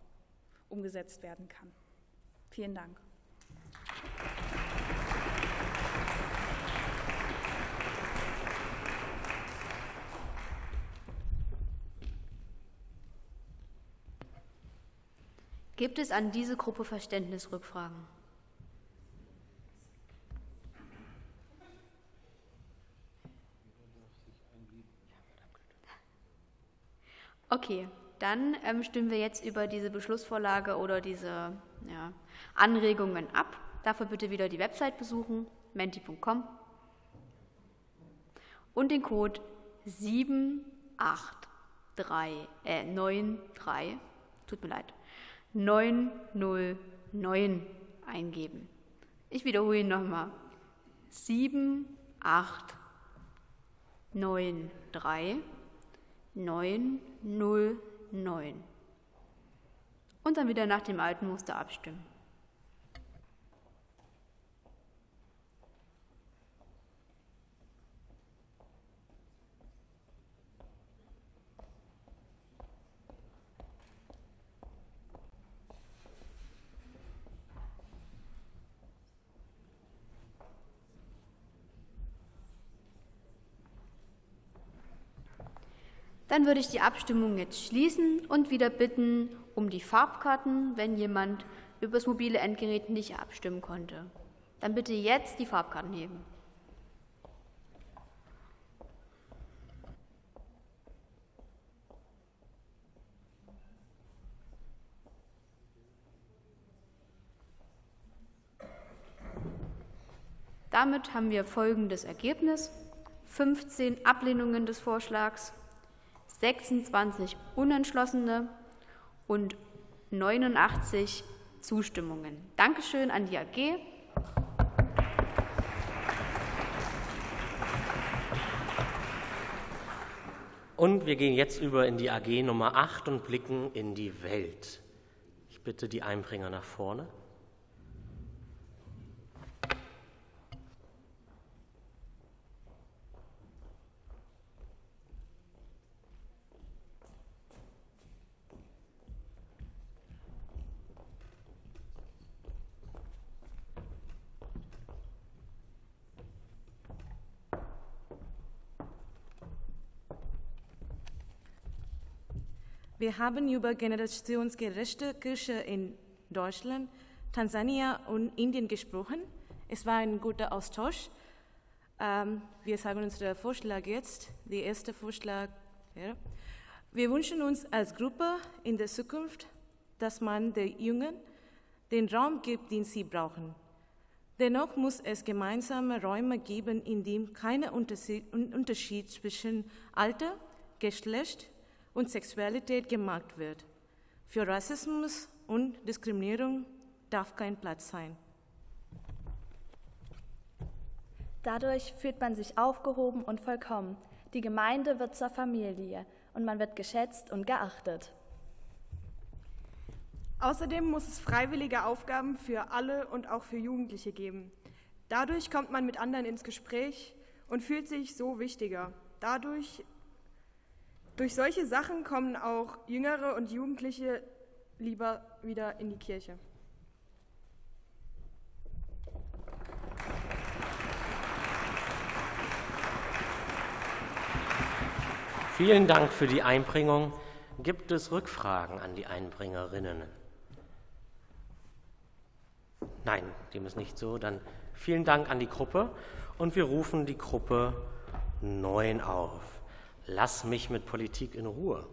Speaker 17: umgesetzt werden kann. Vielen Dank.
Speaker 4: Gibt es an diese Gruppe Verständnisrückfragen? Okay, dann ähm, stimmen wir jetzt über diese Beschlussvorlage oder diese ja, Anregungen ab. Dafür bitte wieder die Website besuchen, menti.com und den Code 783, äh, 93, tut mir leid, 909 eingeben. Ich wiederhole ihn nochmal. 7893 909. Und dann wieder nach dem alten Muster abstimmen. Dann würde ich die Abstimmung jetzt schließen und wieder bitten um die Farbkarten, wenn jemand über das mobile Endgerät nicht abstimmen konnte. Dann bitte jetzt die Farbkarten heben. Damit haben wir folgendes Ergebnis. 15 Ablehnungen des Vorschlags, 26 Unentschlossene und 89 Zustimmungen. Dankeschön an die AG.
Speaker 2: Und wir gehen jetzt über in die AG Nummer 8 und blicken in die Welt. Ich bitte die Einbringer nach vorne.
Speaker 18: Wir haben über generationsgerechte Kirche in Deutschland, Tansania und Indien gesprochen. Es war ein guter Austausch. Ähm, wir sagen unseren Vorschlag jetzt. Der erste Vorschlag wäre, wir wünschen uns als Gruppe in der Zukunft, dass man den Jungen den Raum gibt, den sie brauchen. Dennoch muss es gemeinsame Räume geben, in dem kein Unterschied zwischen Alter, Geschlecht, und Sexualität gemacht wird. Für Rassismus und Diskriminierung darf kein Platz sein.
Speaker 19: Dadurch fühlt man sich aufgehoben und vollkommen. Die Gemeinde wird zur Familie und man wird geschätzt und geachtet.
Speaker 20: Außerdem muss es freiwillige Aufgaben für alle und auch für Jugendliche geben. Dadurch kommt man mit anderen ins Gespräch und fühlt sich so wichtiger. Dadurch durch solche Sachen kommen auch Jüngere und Jugendliche lieber wieder in die Kirche.
Speaker 2: Vielen Dank für die Einbringung. Gibt es Rückfragen an die Einbringerinnen? Nein, dem ist nicht so. Dann vielen Dank an die Gruppe und wir rufen die Gruppe 9 auf lass mich mit Politik in Ruhe.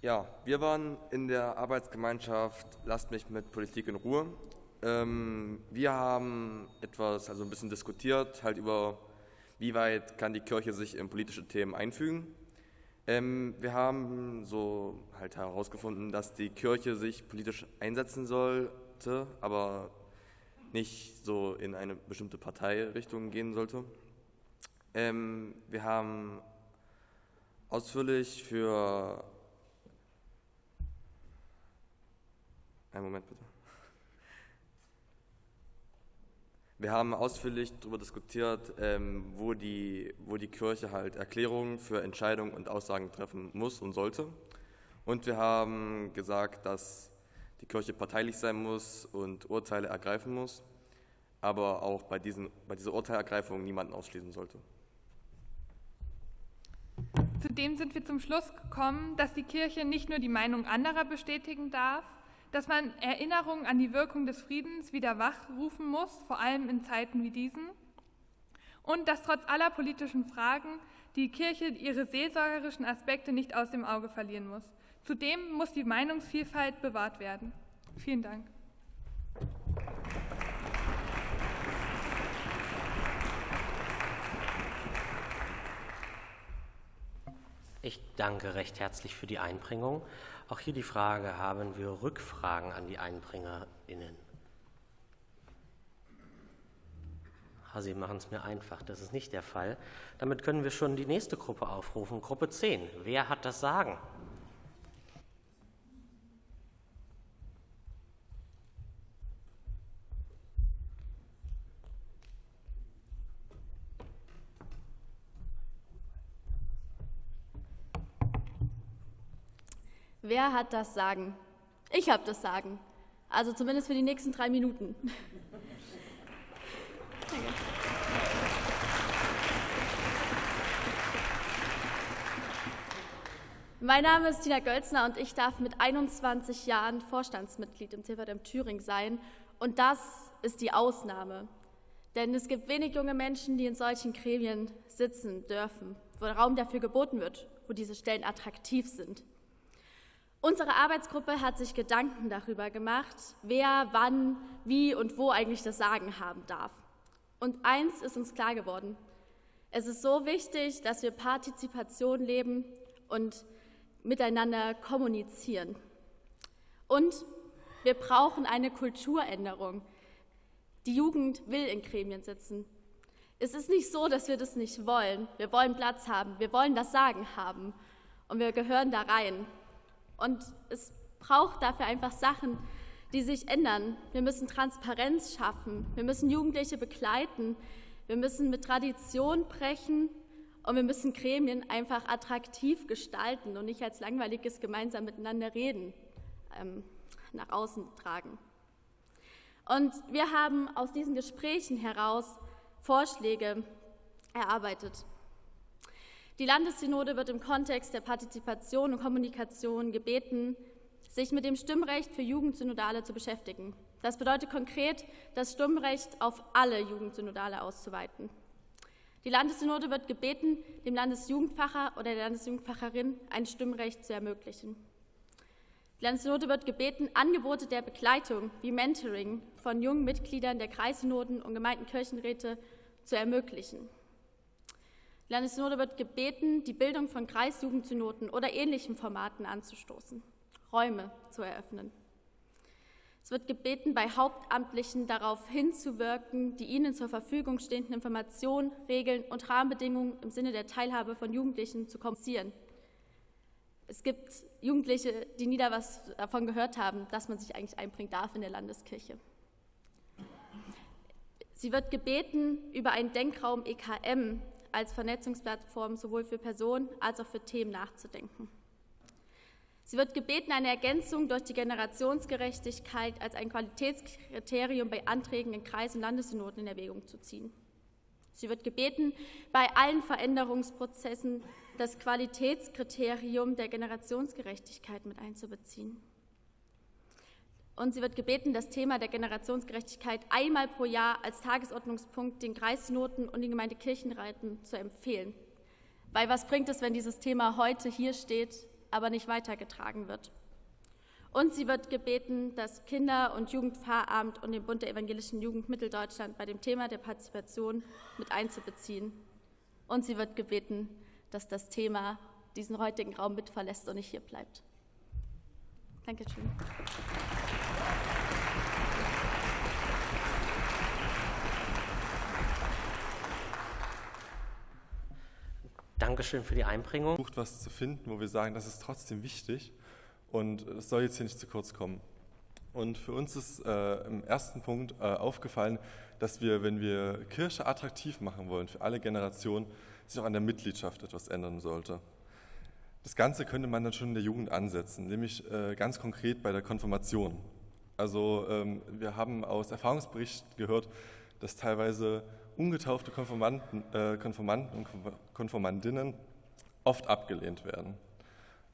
Speaker 21: Ja, wir waren in der Arbeitsgemeinschaft Lasst mich mit Politik in Ruhe ähm, wir haben etwas, also ein bisschen diskutiert, halt über, wie weit kann die Kirche sich in politische Themen einfügen. Ähm, wir haben so halt herausgefunden, dass die Kirche sich politisch einsetzen sollte, aber nicht so in eine bestimmte Parteirichtung gehen sollte. Ähm, wir haben ausführlich für. Einen Moment bitte. Wir haben ausführlich darüber diskutiert, ähm, wo, die, wo die Kirche halt Erklärungen für Entscheidungen und Aussagen treffen muss und sollte. Und wir haben gesagt, dass die Kirche parteilich sein muss und Urteile ergreifen muss, aber auch bei, diesen, bei dieser Urteilergreifung niemanden ausschließen sollte.
Speaker 22: Zudem sind wir zum Schluss gekommen, dass die Kirche nicht nur die Meinung anderer bestätigen darf, dass man Erinnerungen an die Wirkung des Friedens wieder wachrufen muss, vor allem in Zeiten wie diesen, und dass trotz aller politischen Fragen die Kirche ihre seelsorgerischen Aspekte nicht aus dem Auge verlieren muss. Zudem muss die Meinungsvielfalt bewahrt werden. Vielen Dank.
Speaker 2: Ich danke recht herzlich für die Einbringung. Auch hier die Frage, haben wir Rückfragen an die EinbringerInnen? Sie machen es mir einfach, das ist nicht der Fall. Damit können wir schon die nächste Gruppe aufrufen, Gruppe 10. Wer hat das Sagen?
Speaker 23: Wer hat das Sagen? Ich habe das Sagen. Also zumindest für die nächsten drei Minuten. Danke. Mein Name ist Tina Gölzner und ich darf mit 21 Jahren Vorstandsmitglied im CVM Thüringen sein. Und das ist die Ausnahme. Denn es gibt wenig junge Menschen, die in solchen Gremien sitzen dürfen, wo Raum dafür geboten wird, wo diese Stellen attraktiv sind. Unsere Arbeitsgruppe hat sich Gedanken darüber gemacht, wer, wann, wie und wo eigentlich das Sagen haben darf. Und eins ist uns klar geworden. Es ist so wichtig, dass wir Partizipation leben und miteinander kommunizieren. Und wir brauchen eine Kulturänderung. Die Jugend will in Gremien sitzen. Es ist nicht so, dass wir das nicht wollen. Wir wollen Platz haben, wir wollen das Sagen haben und wir gehören da rein. Und es braucht dafür einfach Sachen, die sich ändern. Wir müssen Transparenz schaffen. Wir müssen Jugendliche begleiten. Wir müssen mit Tradition brechen und wir müssen Gremien einfach attraktiv gestalten und nicht als langweiliges gemeinsam miteinander reden ähm, nach außen tragen. Und wir haben aus diesen Gesprächen heraus Vorschläge erarbeitet. Die Landessynode wird im Kontext der Partizipation und Kommunikation gebeten, sich mit dem Stimmrecht für Jugendsynodale zu beschäftigen. Das bedeutet konkret, das Stimmrecht auf alle Jugendsynodale auszuweiten. Die Landessynode wird gebeten, dem Landesjugendfacher oder der Landesjugendfacherin ein Stimmrecht zu ermöglichen. Die Landessynode wird gebeten, Angebote der Begleitung wie Mentoring von jungen Mitgliedern der Kreissynoden und Gemeindenkirchenräte zu ermöglichen. Die Landessynode wird gebeten, die Bildung von Kreisjugendsynoden oder ähnlichen Formaten anzustoßen, Räume zu eröffnen. Es wird gebeten, bei Hauptamtlichen darauf hinzuwirken, die ihnen zur Verfügung stehenden Informationen, Regeln und Rahmenbedingungen im Sinne der Teilhabe von Jugendlichen zu kommunizieren. Es gibt Jugendliche, die nie da was davon gehört haben, dass man sich eigentlich einbringen darf in der Landeskirche. Sie wird gebeten, über einen Denkraum EKM als Vernetzungsplattform sowohl für Personen als auch für Themen nachzudenken. Sie wird gebeten, eine Ergänzung durch die Generationsgerechtigkeit als ein Qualitätskriterium bei Anträgen in Kreis- und Landessynoden in Erwägung zu ziehen. Sie wird gebeten, bei allen Veränderungsprozessen das Qualitätskriterium der Generationsgerechtigkeit mit einzubeziehen. Und sie wird gebeten, das Thema der Generationsgerechtigkeit einmal pro Jahr als Tagesordnungspunkt den Kreisnoten und den Gemeindekirchenräten zu empfehlen. Weil was bringt es, wenn dieses Thema heute hier steht aber nicht weitergetragen wird. Und sie wird gebeten, das Kinder- und Jugendpfarramt und den Bund der evangelischen Jugend Mitteldeutschland bei dem Thema der Partizipation mit einzubeziehen. Und sie wird gebeten, dass das Thema diesen heutigen Raum mit verlässt und nicht hier bleibt. Dankeschön.
Speaker 2: Dankeschön für die Einbringung.
Speaker 24: Versucht was zu finden, wo wir sagen, das ist trotzdem wichtig und es soll jetzt hier nicht zu kurz kommen. Und für uns ist äh, im ersten Punkt äh, aufgefallen, dass wir, wenn wir Kirche attraktiv machen wollen für alle Generationen, sich auch an der Mitgliedschaft etwas ändern sollte. Das Ganze könnte man dann schon in der Jugend ansetzen, nämlich äh, ganz konkret bei der Konfirmation. Also ähm, wir haben aus Erfahrungsberichten gehört, dass teilweise ungetaufte Konformanten, äh, Konformanten und Konformandinnen oft abgelehnt werden.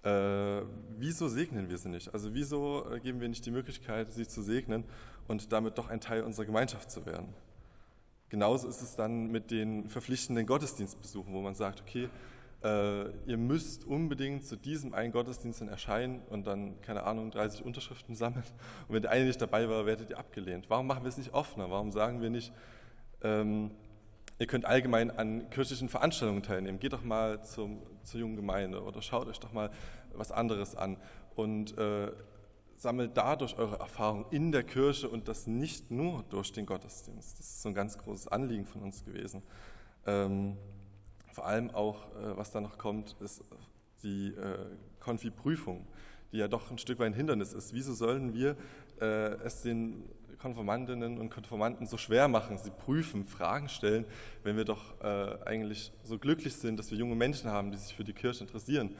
Speaker 24: Äh, wieso segnen wir sie nicht? Also wieso äh, geben wir nicht die Möglichkeit, sie zu segnen und damit doch ein Teil unserer Gemeinschaft zu werden? Genauso ist es dann mit den verpflichtenden Gottesdienstbesuchen, wo man sagt, okay, äh, ihr müsst unbedingt zu diesem einen Gottesdienst dann erscheinen und dann, keine Ahnung, 30 Unterschriften sammeln. Und wenn der eine nicht dabei war, werdet ihr abgelehnt. Warum machen wir es nicht offener? Warum sagen wir nicht, ähm, ihr könnt allgemein an kirchlichen Veranstaltungen teilnehmen. Geht doch mal zum, zur jungen Gemeinde oder schaut euch doch mal was anderes an und äh, sammelt dadurch eure Erfahrung in der Kirche und das nicht nur durch den Gottesdienst. Das ist so ein ganz großes Anliegen von uns gewesen. Ähm, vor allem auch, äh, was da noch kommt, ist die äh, Konfi-Prüfung, die ja doch ein Stück weit ein Hindernis ist. Wieso sollen wir äh, es den Konformantinnen und Konformanten so schwer machen, sie prüfen, Fragen stellen, wenn wir doch äh, eigentlich so glücklich sind, dass wir junge Menschen haben, die sich für die Kirche interessieren.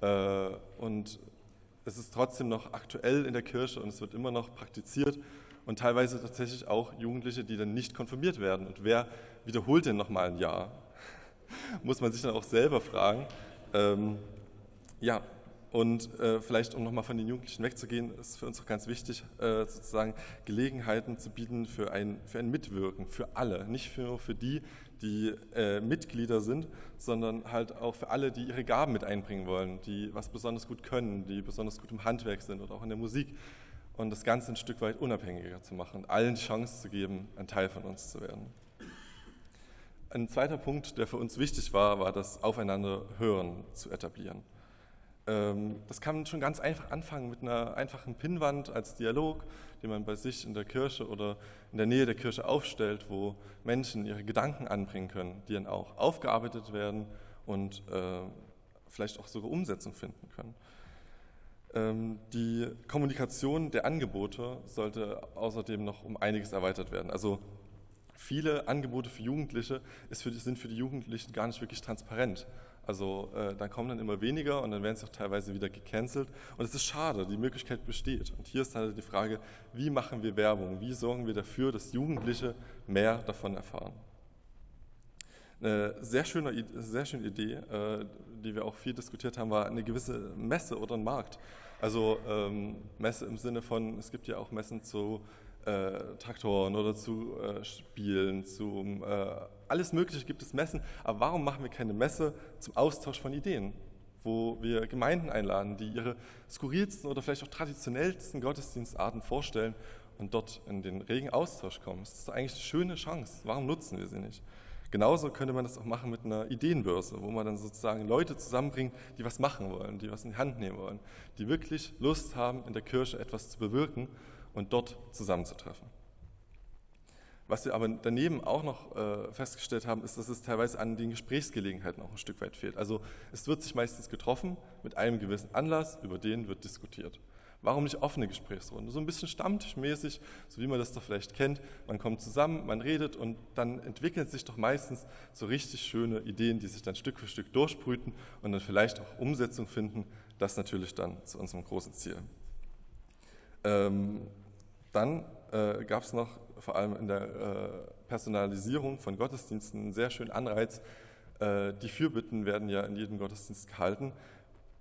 Speaker 24: Äh, und es ist trotzdem noch aktuell in der Kirche und es wird immer noch praktiziert und teilweise tatsächlich auch Jugendliche, die dann nicht konfirmiert werden. Und wer wiederholt denn nochmal ein Jahr? [LAUGHS] Muss man sich dann auch selber fragen. Ähm, ja, und äh, vielleicht, um nochmal von den Jugendlichen wegzugehen, ist für uns auch ganz wichtig, äh, sozusagen Gelegenheiten zu bieten für ein, für ein Mitwirken, für alle. Nicht nur für die, die äh, Mitglieder sind, sondern halt auch für alle, die ihre Gaben mit einbringen wollen, die was besonders gut können, die besonders gut im Handwerk sind oder auch in der Musik. Und das Ganze ein Stück weit unabhängiger zu machen allen die Chance zu geben, ein Teil von uns zu werden. Ein zweiter Punkt, der für uns wichtig war, war das Aufeinander-Hören zu etablieren. Ähm, das kann man schon ganz einfach anfangen mit einer einfachen Pinnwand als Dialog, den man bei sich in der Kirche oder in der Nähe der Kirche aufstellt, wo Menschen ihre Gedanken anbringen können, die dann auch aufgearbeitet werden und äh, vielleicht auch sogar Umsetzung finden können. Ähm, die Kommunikation der Angebote sollte außerdem noch um einiges erweitert werden. Also viele Angebote für Jugendliche sind für die Jugendlichen gar nicht wirklich transparent. Also äh, dann kommen dann immer weniger und dann werden sie auch teilweise wieder gecancelt. Und es ist schade, die Möglichkeit besteht. Und hier ist halt die Frage, wie machen wir Werbung? Wie sorgen wir dafür, dass Jugendliche mehr davon erfahren? Eine sehr schöne, sehr schöne Idee, äh, die wir auch viel diskutiert haben, war eine gewisse Messe oder ein Markt. Also ähm, Messe im Sinne von, es gibt ja auch Messen zu äh, Traktoren oder zu äh, Spielen, zu äh, alles Mögliche gibt es Messen. Aber warum machen wir keine Messe zum Austausch von Ideen? Wo wir Gemeinden einladen, die ihre skurrilsten oder vielleicht auch traditionellsten Gottesdienstarten vorstellen und dort in den regen Austausch kommen. Das ist eigentlich eine schöne Chance. Warum nutzen wir sie nicht? Genauso könnte man das auch machen mit einer Ideenbörse, wo man dann sozusagen Leute zusammenbringt, die was machen wollen, die was in die Hand nehmen wollen, die wirklich Lust haben, in der Kirche etwas zu bewirken und dort zusammenzutreffen. Was wir aber daneben auch noch äh, festgestellt haben, ist, dass es teilweise an den Gesprächsgelegenheiten auch ein Stück weit fehlt. Also es wird sich meistens getroffen mit einem gewissen Anlass, über den wird diskutiert. Warum nicht offene Gesprächsrunde? So ein bisschen stammtischmäßig, so wie man das doch vielleicht kennt. Man kommt zusammen, man redet und dann entwickeln sich doch meistens so richtig schöne Ideen, die sich dann Stück für Stück durchbrüten und dann vielleicht auch Umsetzung finden. Das natürlich dann zu unserem großen Ziel. Ähm, dann äh, gab es noch vor allem in der äh, Personalisierung von Gottesdiensten einen sehr schönen Anreiz. Äh, die Fürbitten werden ja in jedem Gottesdienst gehalten.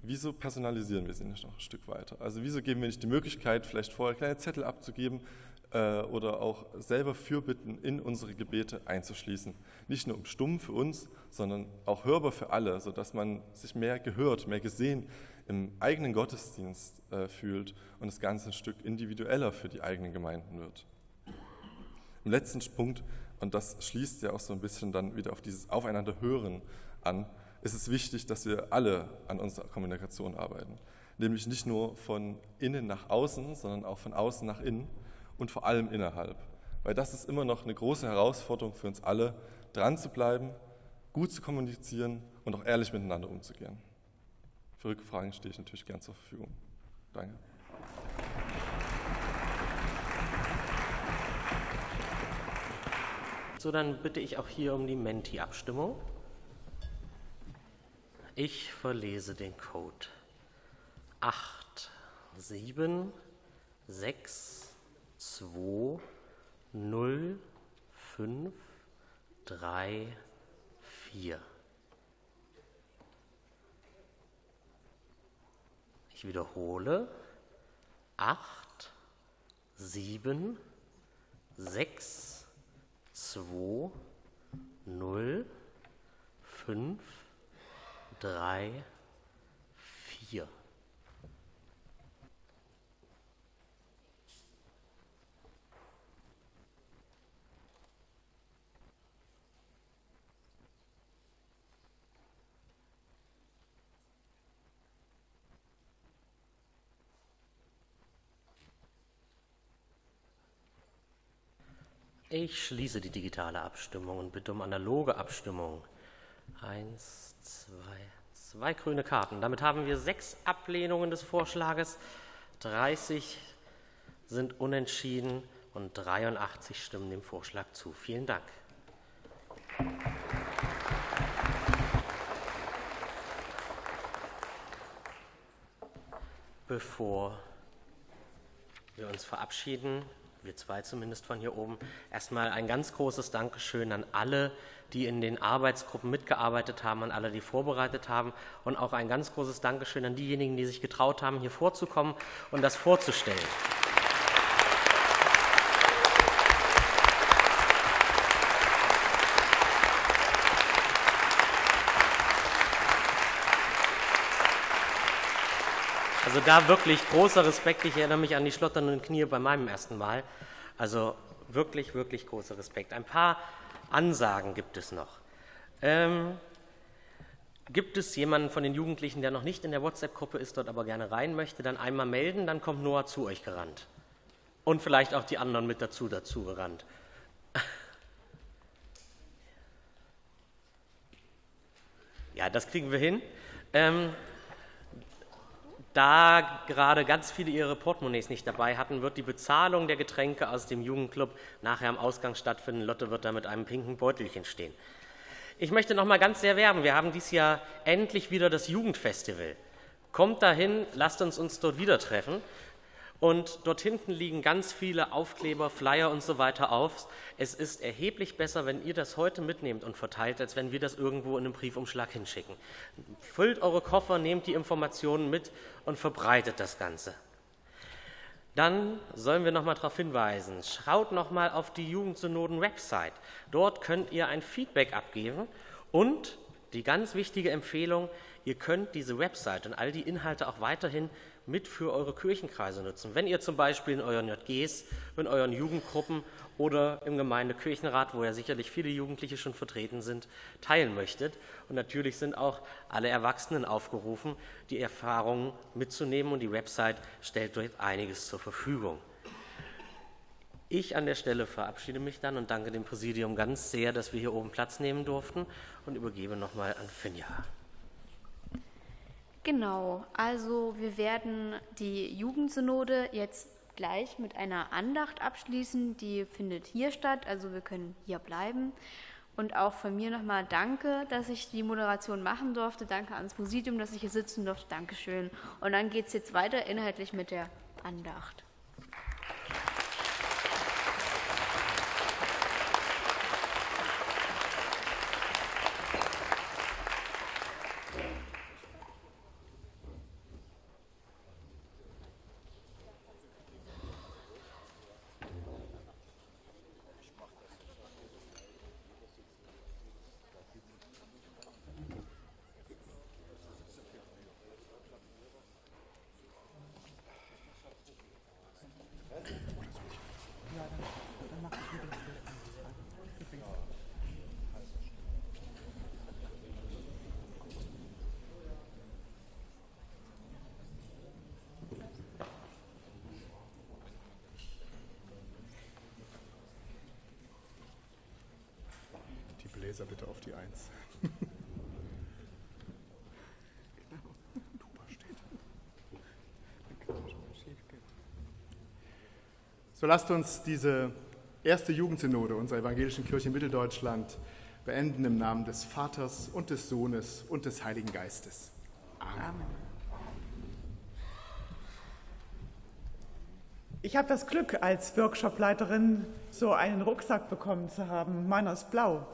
Speaker 24: Wieso personalisieren wir sie nicht noch ein Stück weiter? Also wieso geben wir nicht die Möglichkeit, vielleicht vorher kleine Zettel abzugeben äh, oder auch selber Fürbitten in unsere Gebete einzuschließen? Nicht nur um stumm für uns, sondern auch hörbar für alle, sodass man sich mehr gehört, mehr gesehen im eigenen Gottesdienst äh, fühlt und das Ganze ein Stück individueller für die eigenen Gemeinden wird. Im letzten Punkt, und das schließt ja auch so ein bisschen dann wieder auf dieses Aufeinander hören an, ist es wichtig, dass wir alle an unserer Kommunikation arbeiten. Nämlich nicht nur von innen nach außen, sondern auch von außen nach innen und vor allem innerhalb. Weil das ist immer noch eine große Herausforderung für uns alle, dran zu bleiben, gut zu kommunizieren und auch ehrlich miteinander umzugehen. Für Rückfragen stehe ich natürlich gern zur Verfügung. Danke.
Speaker 2: So, dann bitte ich auch hier um die Menti-Abstimmung. Ich verlese den Code 8, 7, 6, 2, 0, 5, 3, 4. Wiederhole. 8, 7, 6, 2, 0, 5, 3, 4. Ich schließe die digitale Abstimmung und bitte um analoge Abstimmung. Eins, zwei, zwei grüne Karten. Damit haben wir sechs Ablehnungen des Vorschlages, 30 sind unentschieden und 83 stimmen dem Vorschlag zu. Vielen Dank. Bevor wir uns verabschieden, wir zwei zumindest von hier oben, erstmal ein ganz großes Dankeschön an alle, die in den Arbeitsgruppen mitgearbeitet haben, an alle, die vorbereitet haben und auch ein ganz großes Dankeschön an diejenigen, die sich getraut haben, hier vorzukommen und das vorzustellen. Also da wirklich großer Respekt. Ich erinnere mich an die schlotternden Knie bei meinem ersten Mal. Also wirklich, wirklich großer Respekt. Ein paar Ansagen gibt es noch. Ähm, gibt es jemanden von den Jugendlichen, der noch nicht in der WhatsApp-Gruppe ist, dort aber gerne rein möchte, dann einmal melden, dann kommt Noah zu euch gerannt. Und vielleicht auch die anderen mit dazu, dazu gerannt. [LAUGHS] Ja, das kriegen wir hin. Ähm, da gerade ganz viele ihre Portemonnaies nicht dabei hatten, wird die Bezahlung der Getränke aus dem Jugendclub nachher am Ausgang stattfinden. Lotte wird da mit einem pinken Beutelchen stehen. Ich möchte noch mal ganz sehr werben. Wir haben dieses Jahr endlich wieder das Jugendfestival. Kommt dahin, lasst uns uns dort wieder treffen. Und dort hinten liegen ganz viele Aufkleber, Flyer und so weiter auf. Es ist erheblich besser, wenn ihr das heute mitnehmt und verteilt, als wenn wir das irgendwo in einem Briefumschlag hinschicken. Füllt eure Koffer, nehmt die Informationen mit und verbreitet das Ganze. Dann sollen wir noch mal darauf hinweisen, schaut noch mal auf die Jugendsynoden-Website. Dort könnt ihr ein Feedback abgeben und die ganz wichtige Empfehlung, ihr könnt diese Website und all die Inhalte auch weiterhin mit für eure Kirchenkreise nutzen. Wenn ihr zum Beispiel in euren JGs, in euren Jugendgruppen oder im Gemeindekirchenrat, wo ja sicherlich viele Jugendliche schon vertreten sind, teilen möchtet. Und natürlich sind auch alle Erwachsenen aufgerufen, die Erfahrungen mitzunehmen und die Website stellt dort einiges zur Verfügung. Ich an der Stelle verabschiede mich dann und danke dem Präsidium ganz sehr, dass wir hier oben Platz nehmen durften und übergebe nochmal an Finja.
Speaker 4: Genau, also wir werden die Jugendsynode jetzt gleich mit einer Andacht abschließen. Die findet hier statt, also wir können hier bleiben. Und auch von mir nochmal danke, dass ich die Moderation machen durfte. Danke ans Präsidium, dass ich hier sitzen durfte. Dankeschön. Und dann geht es jetzt weiter inhaltlich mit der Andacht.
Speaker 25: Gläser bitte auf die Eins. So lasst uns diese erste Jugendsynode unserer evangelischen Kirche in Mitteldeutschland beenden im Namen des Vaters und des Sohnes und des Heiligen Geistes. Amen. Amen.
Speaker 26: Ich habe das Glück, als Workshopleiterin so einen Rucksack bekommen zu haben. Meiner ist blau.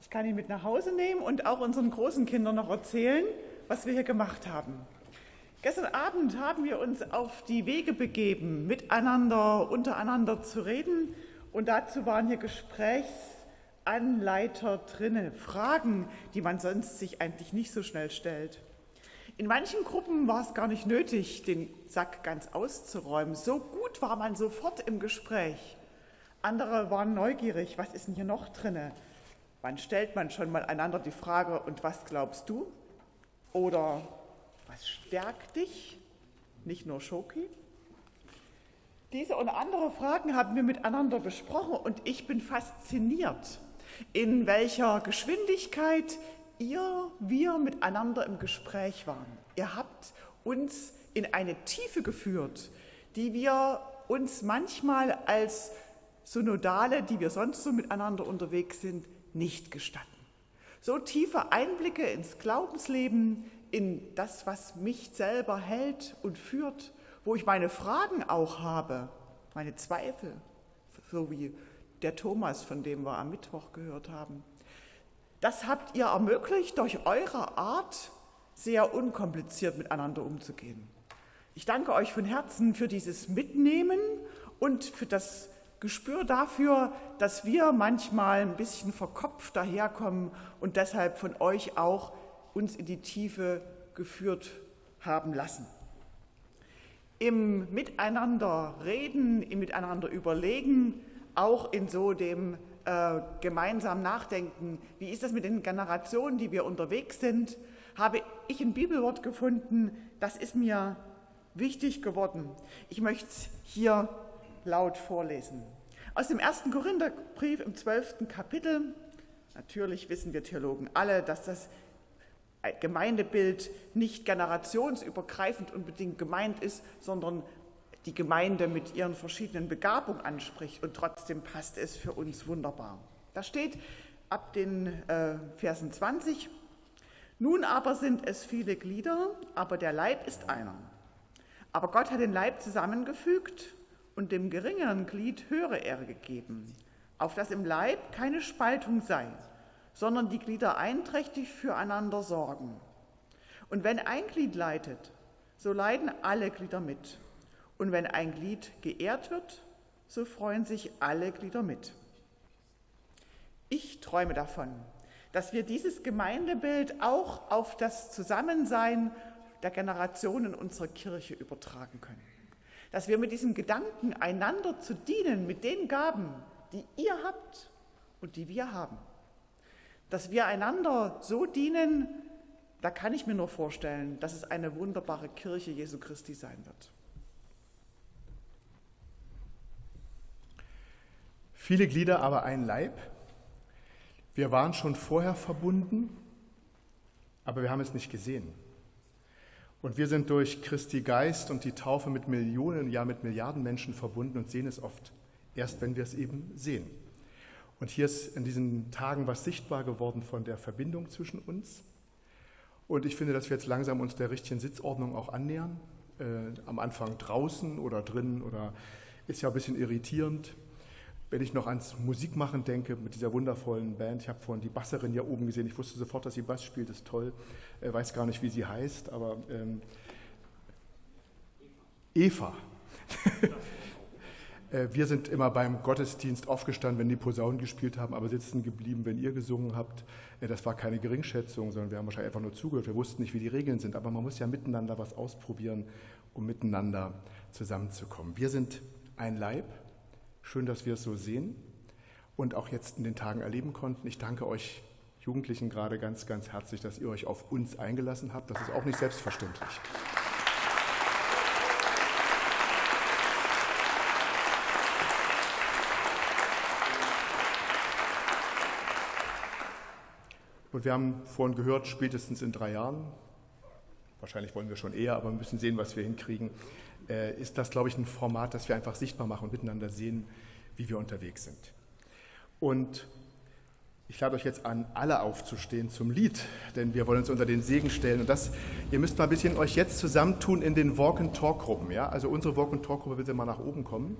Speaker 26: Ich kann ihn mit nach Hause nehmen und auch unseren großen Kindern noch erzählen, was wir hier gemacht haben. Gestern Abend haben wir uns auf die Wege begeben, miteinander, untereinander zu reden. Und dazu waren hier Gesprächsanleiter drinne, Fragen, die man sonst sich eigentlich nicht so schnell stellt. In manchen Gruppen war es gar nicht nötig, den Sack ganz auszuräumen. So gut war man sofort im Gespräch. Andere waren neugierig, was ist denn hier noch drinne? Wann stellt man schon mal einander die Frage, und was glaubst du? Oder was stärkt dich? Nicht nur Schoki? Diese und andere Fragen haben wir miteinander besprochen und ich bin fasziniert, in welcher Geschwindigkeit ihr, wir miteinander im Gespräch waren. Ihr habt uns in eine Tiefe geführt, die wir uns manchmal als Synodale, die wir sonst so miteinander unterwegs sind, nicht gestatten. So tiefe Einblicke ins Glaubensleben, in das, was mich selber hält und führt, wo ich meine Fragen auch habe, meine Zweifel, so wie der Thomas, von dem wir am Mittwoch gehört haben. Das habt ihr ermöglicht durch eure Art, sehr unkompliziert miteinander umzugehen. Ich danke euch von Herzen für dieses Mitnehmen und für das Gespür dafür, dass wir manchmal ein bisschen verkopft daherkommen und deshalb von euch auch uns in die Tiefe geführt haben lassen. Im Miteinander reden, im Miteinander überlegen, auch in so dem äh, gemeinsam nachdenken, wie ist das mit den Generationen, die wir unterwegs sind, habe ich ein Bibelwort gefunden, das ist mir wichtig geworden. Ich möchte es hier laut vorlesen. Aus dem ersten Korintherbrief im zwölften Kapitel, natürlich wissen wir Theologen alle, dass das Gemeindebild nicht generationsübergreifend unbedingt gemeint ist, sondern die Gemeinde mit ihren verschiedenen Begabungen anspricht und trotzdem passt es für uns wunderbar. Da steht ab den äh, Versen 20, nun aber sind es viele Glieder, aber der Leib ist einer. Aber Gott hat den Leib zusammengefügt und dem geringeren Glied höhere Ehre gegeben, auf dass im Leib keine Spaltung sei, sondern die Glieder einträchtig füreinander sorgen. Und wenn ein Glied leidet, so leiden alle Glieder mit. Und wenn ein Glied geehrt wird, so freuen sich alle Glieder mit. Ich träume davon, dass wir dieses Gemeindebild auch auf das Zusammensein der Generationen unserer Kirche übertragen können. Dass wir mit diesem Gedanken, einander zu dienen mit den Gaben, die ihr habt und die wir haben, dass wir einander so dienen, da kann ich mir nur vorstellen, dass es eine wunderbare Kirche Jesu Christi sein wird.
Speaker 25: Viele Glieder, aber ein Leib. Wir waren schon vorher verbunden, aber wir haben es nicht gesehen. Und wir sind durch Christi Geist und die Taufe mit Millionen, ja mit Milliarden Menschen verbunden und sehen es oft erst, wenn wir es eben sehen. Und hier ist in diesen Tagen was sichtbar geworden von der Verbindung zwischen uns. Und ich finde, dass wir jetzt langsam uns der richtigen Sitzordnung auch annähern. Äh, am Anfang draußen oder drinnen oder ist ja ein bisschen irritierend. Wenn ich noch ans Musikmachen denke, mit dieser wundervollen Band, ich habe vorhin die Basserin hier oben gesehen, ich wusste sofort, dass sie Bass spielt, das ist toll, äh, weiß gar nicht, wie sie heißt, aber ähm, Eva. [LAUGHS] äh, wir sind immer beim Gottesdienst aufgestanden, wenn die Posaunen gespielt haben, aber sitzen geblieben, wenn ihr gesungen habt. Äh, das war keine Geringschätzung, sondern wir haben wahrscheinlich einfach nur zugehört. Wir wussten nicht, wie die Regeln sind, aber man muss ja miteinander was ausprobieren, um miteinander zusammenzukommen. Wir sind ein Leib Schön, dass wir es so sehen und auch jetzt in den Tagen erleben konnten. Ich danke euch Jugendlichen gerade ganz, ganz herzlich, dass ihr euch auf uns eingelassen habt. Das ist auch nicht selbstverständlich. Und wir haben vorhin gehört, spätestens in drei Jahren, wahrscheinlich wollen wir schon eher, aber wir müssen sehen, was wir hinkriegen, ist das, glaube ich, ein Format, das wir einfach sichtbar machen und miteinander sehen, wie wir unterwegs sind. Und ich lade euch jetzt an, alle aufzustehen zum Lied, denn wir wollen uns unter den Segen stellen. Und das, ihr müsst mal ein bisschen euch jetzt zusammentun in den Walk-and-Talk-Gruppen. Ja? Also unsere Walk-and-Talk-Gruppe bitte mal nach oben kommen.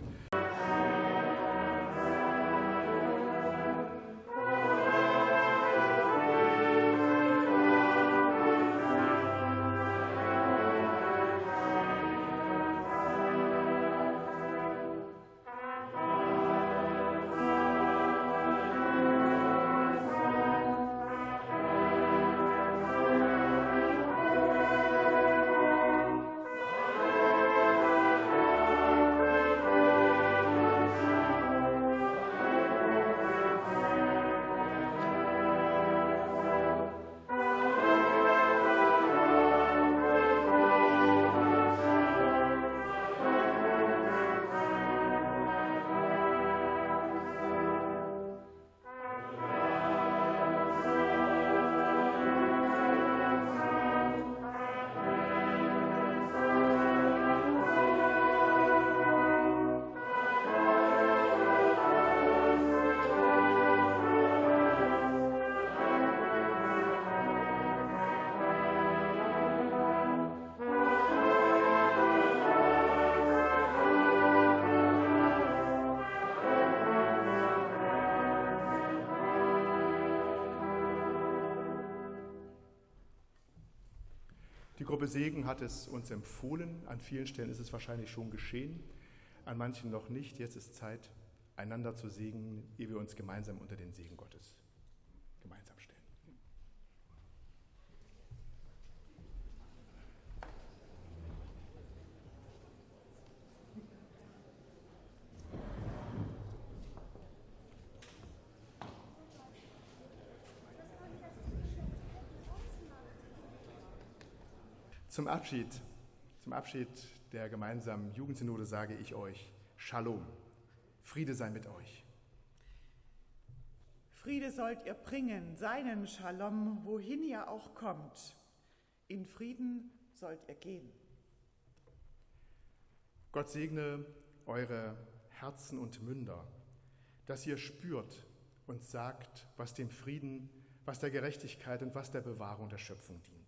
Speaker 25: Die Gruppe Segen hat es uns empfohlen. An vielen Stellen ist es wahrscheinlich schon geschehen, an manchen noch nicht. Jetzt ist Zeit, einander zu segnen, ehe wir uns gemeinsam unter den Segen Gottes gemeinsam stellen. Zum Abschied, zum Abschied der gemeinsamen Jugendsynode sage ich euch Shalom. Friede sei mit euch.
Speaker 26: Friede sollt ihr bringen, seinen Shalom, wohin ihr auch kommt. In Frieden sollt ihr gehen.
Speaker 25: Gott segne eure Herzen und Münder, dass ihr spürt und sagt, was dem Frieden, was der Gerechtigkeit und was der Bewahrung der Schöpfung dient.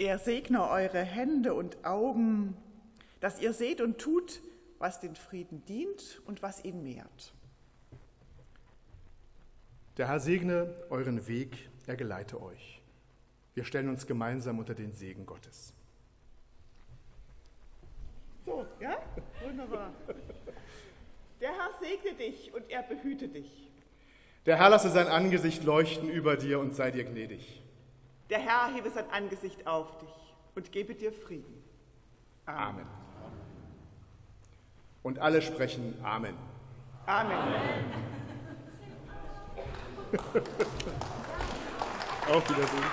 Speaker 26: Er segne eure Hände und Augen, dass ihr seht und tut, was den Frieden dient und was ihn mehrt.
Speaker 25: Der Herr segne euren Weg, er geleite euch. Wir stellen uns gemeinsam unter den Segen Gottes.
Speaker 26: So, ja? Wunderbar. Der Herr segne dich und er behüte dich.
Speaker 25: Der Herr lasse sein Angesicht leuchten über dir und sei dir gnädig.
Speaker 26: Der Herr hebe sein Angesicht auf dich und gebe dir Frieden.
Speaker 25: Amen. Und alle sprechen Amen.
Speaker 26: Amen.
Speaker 25: Auf Wiedersehen.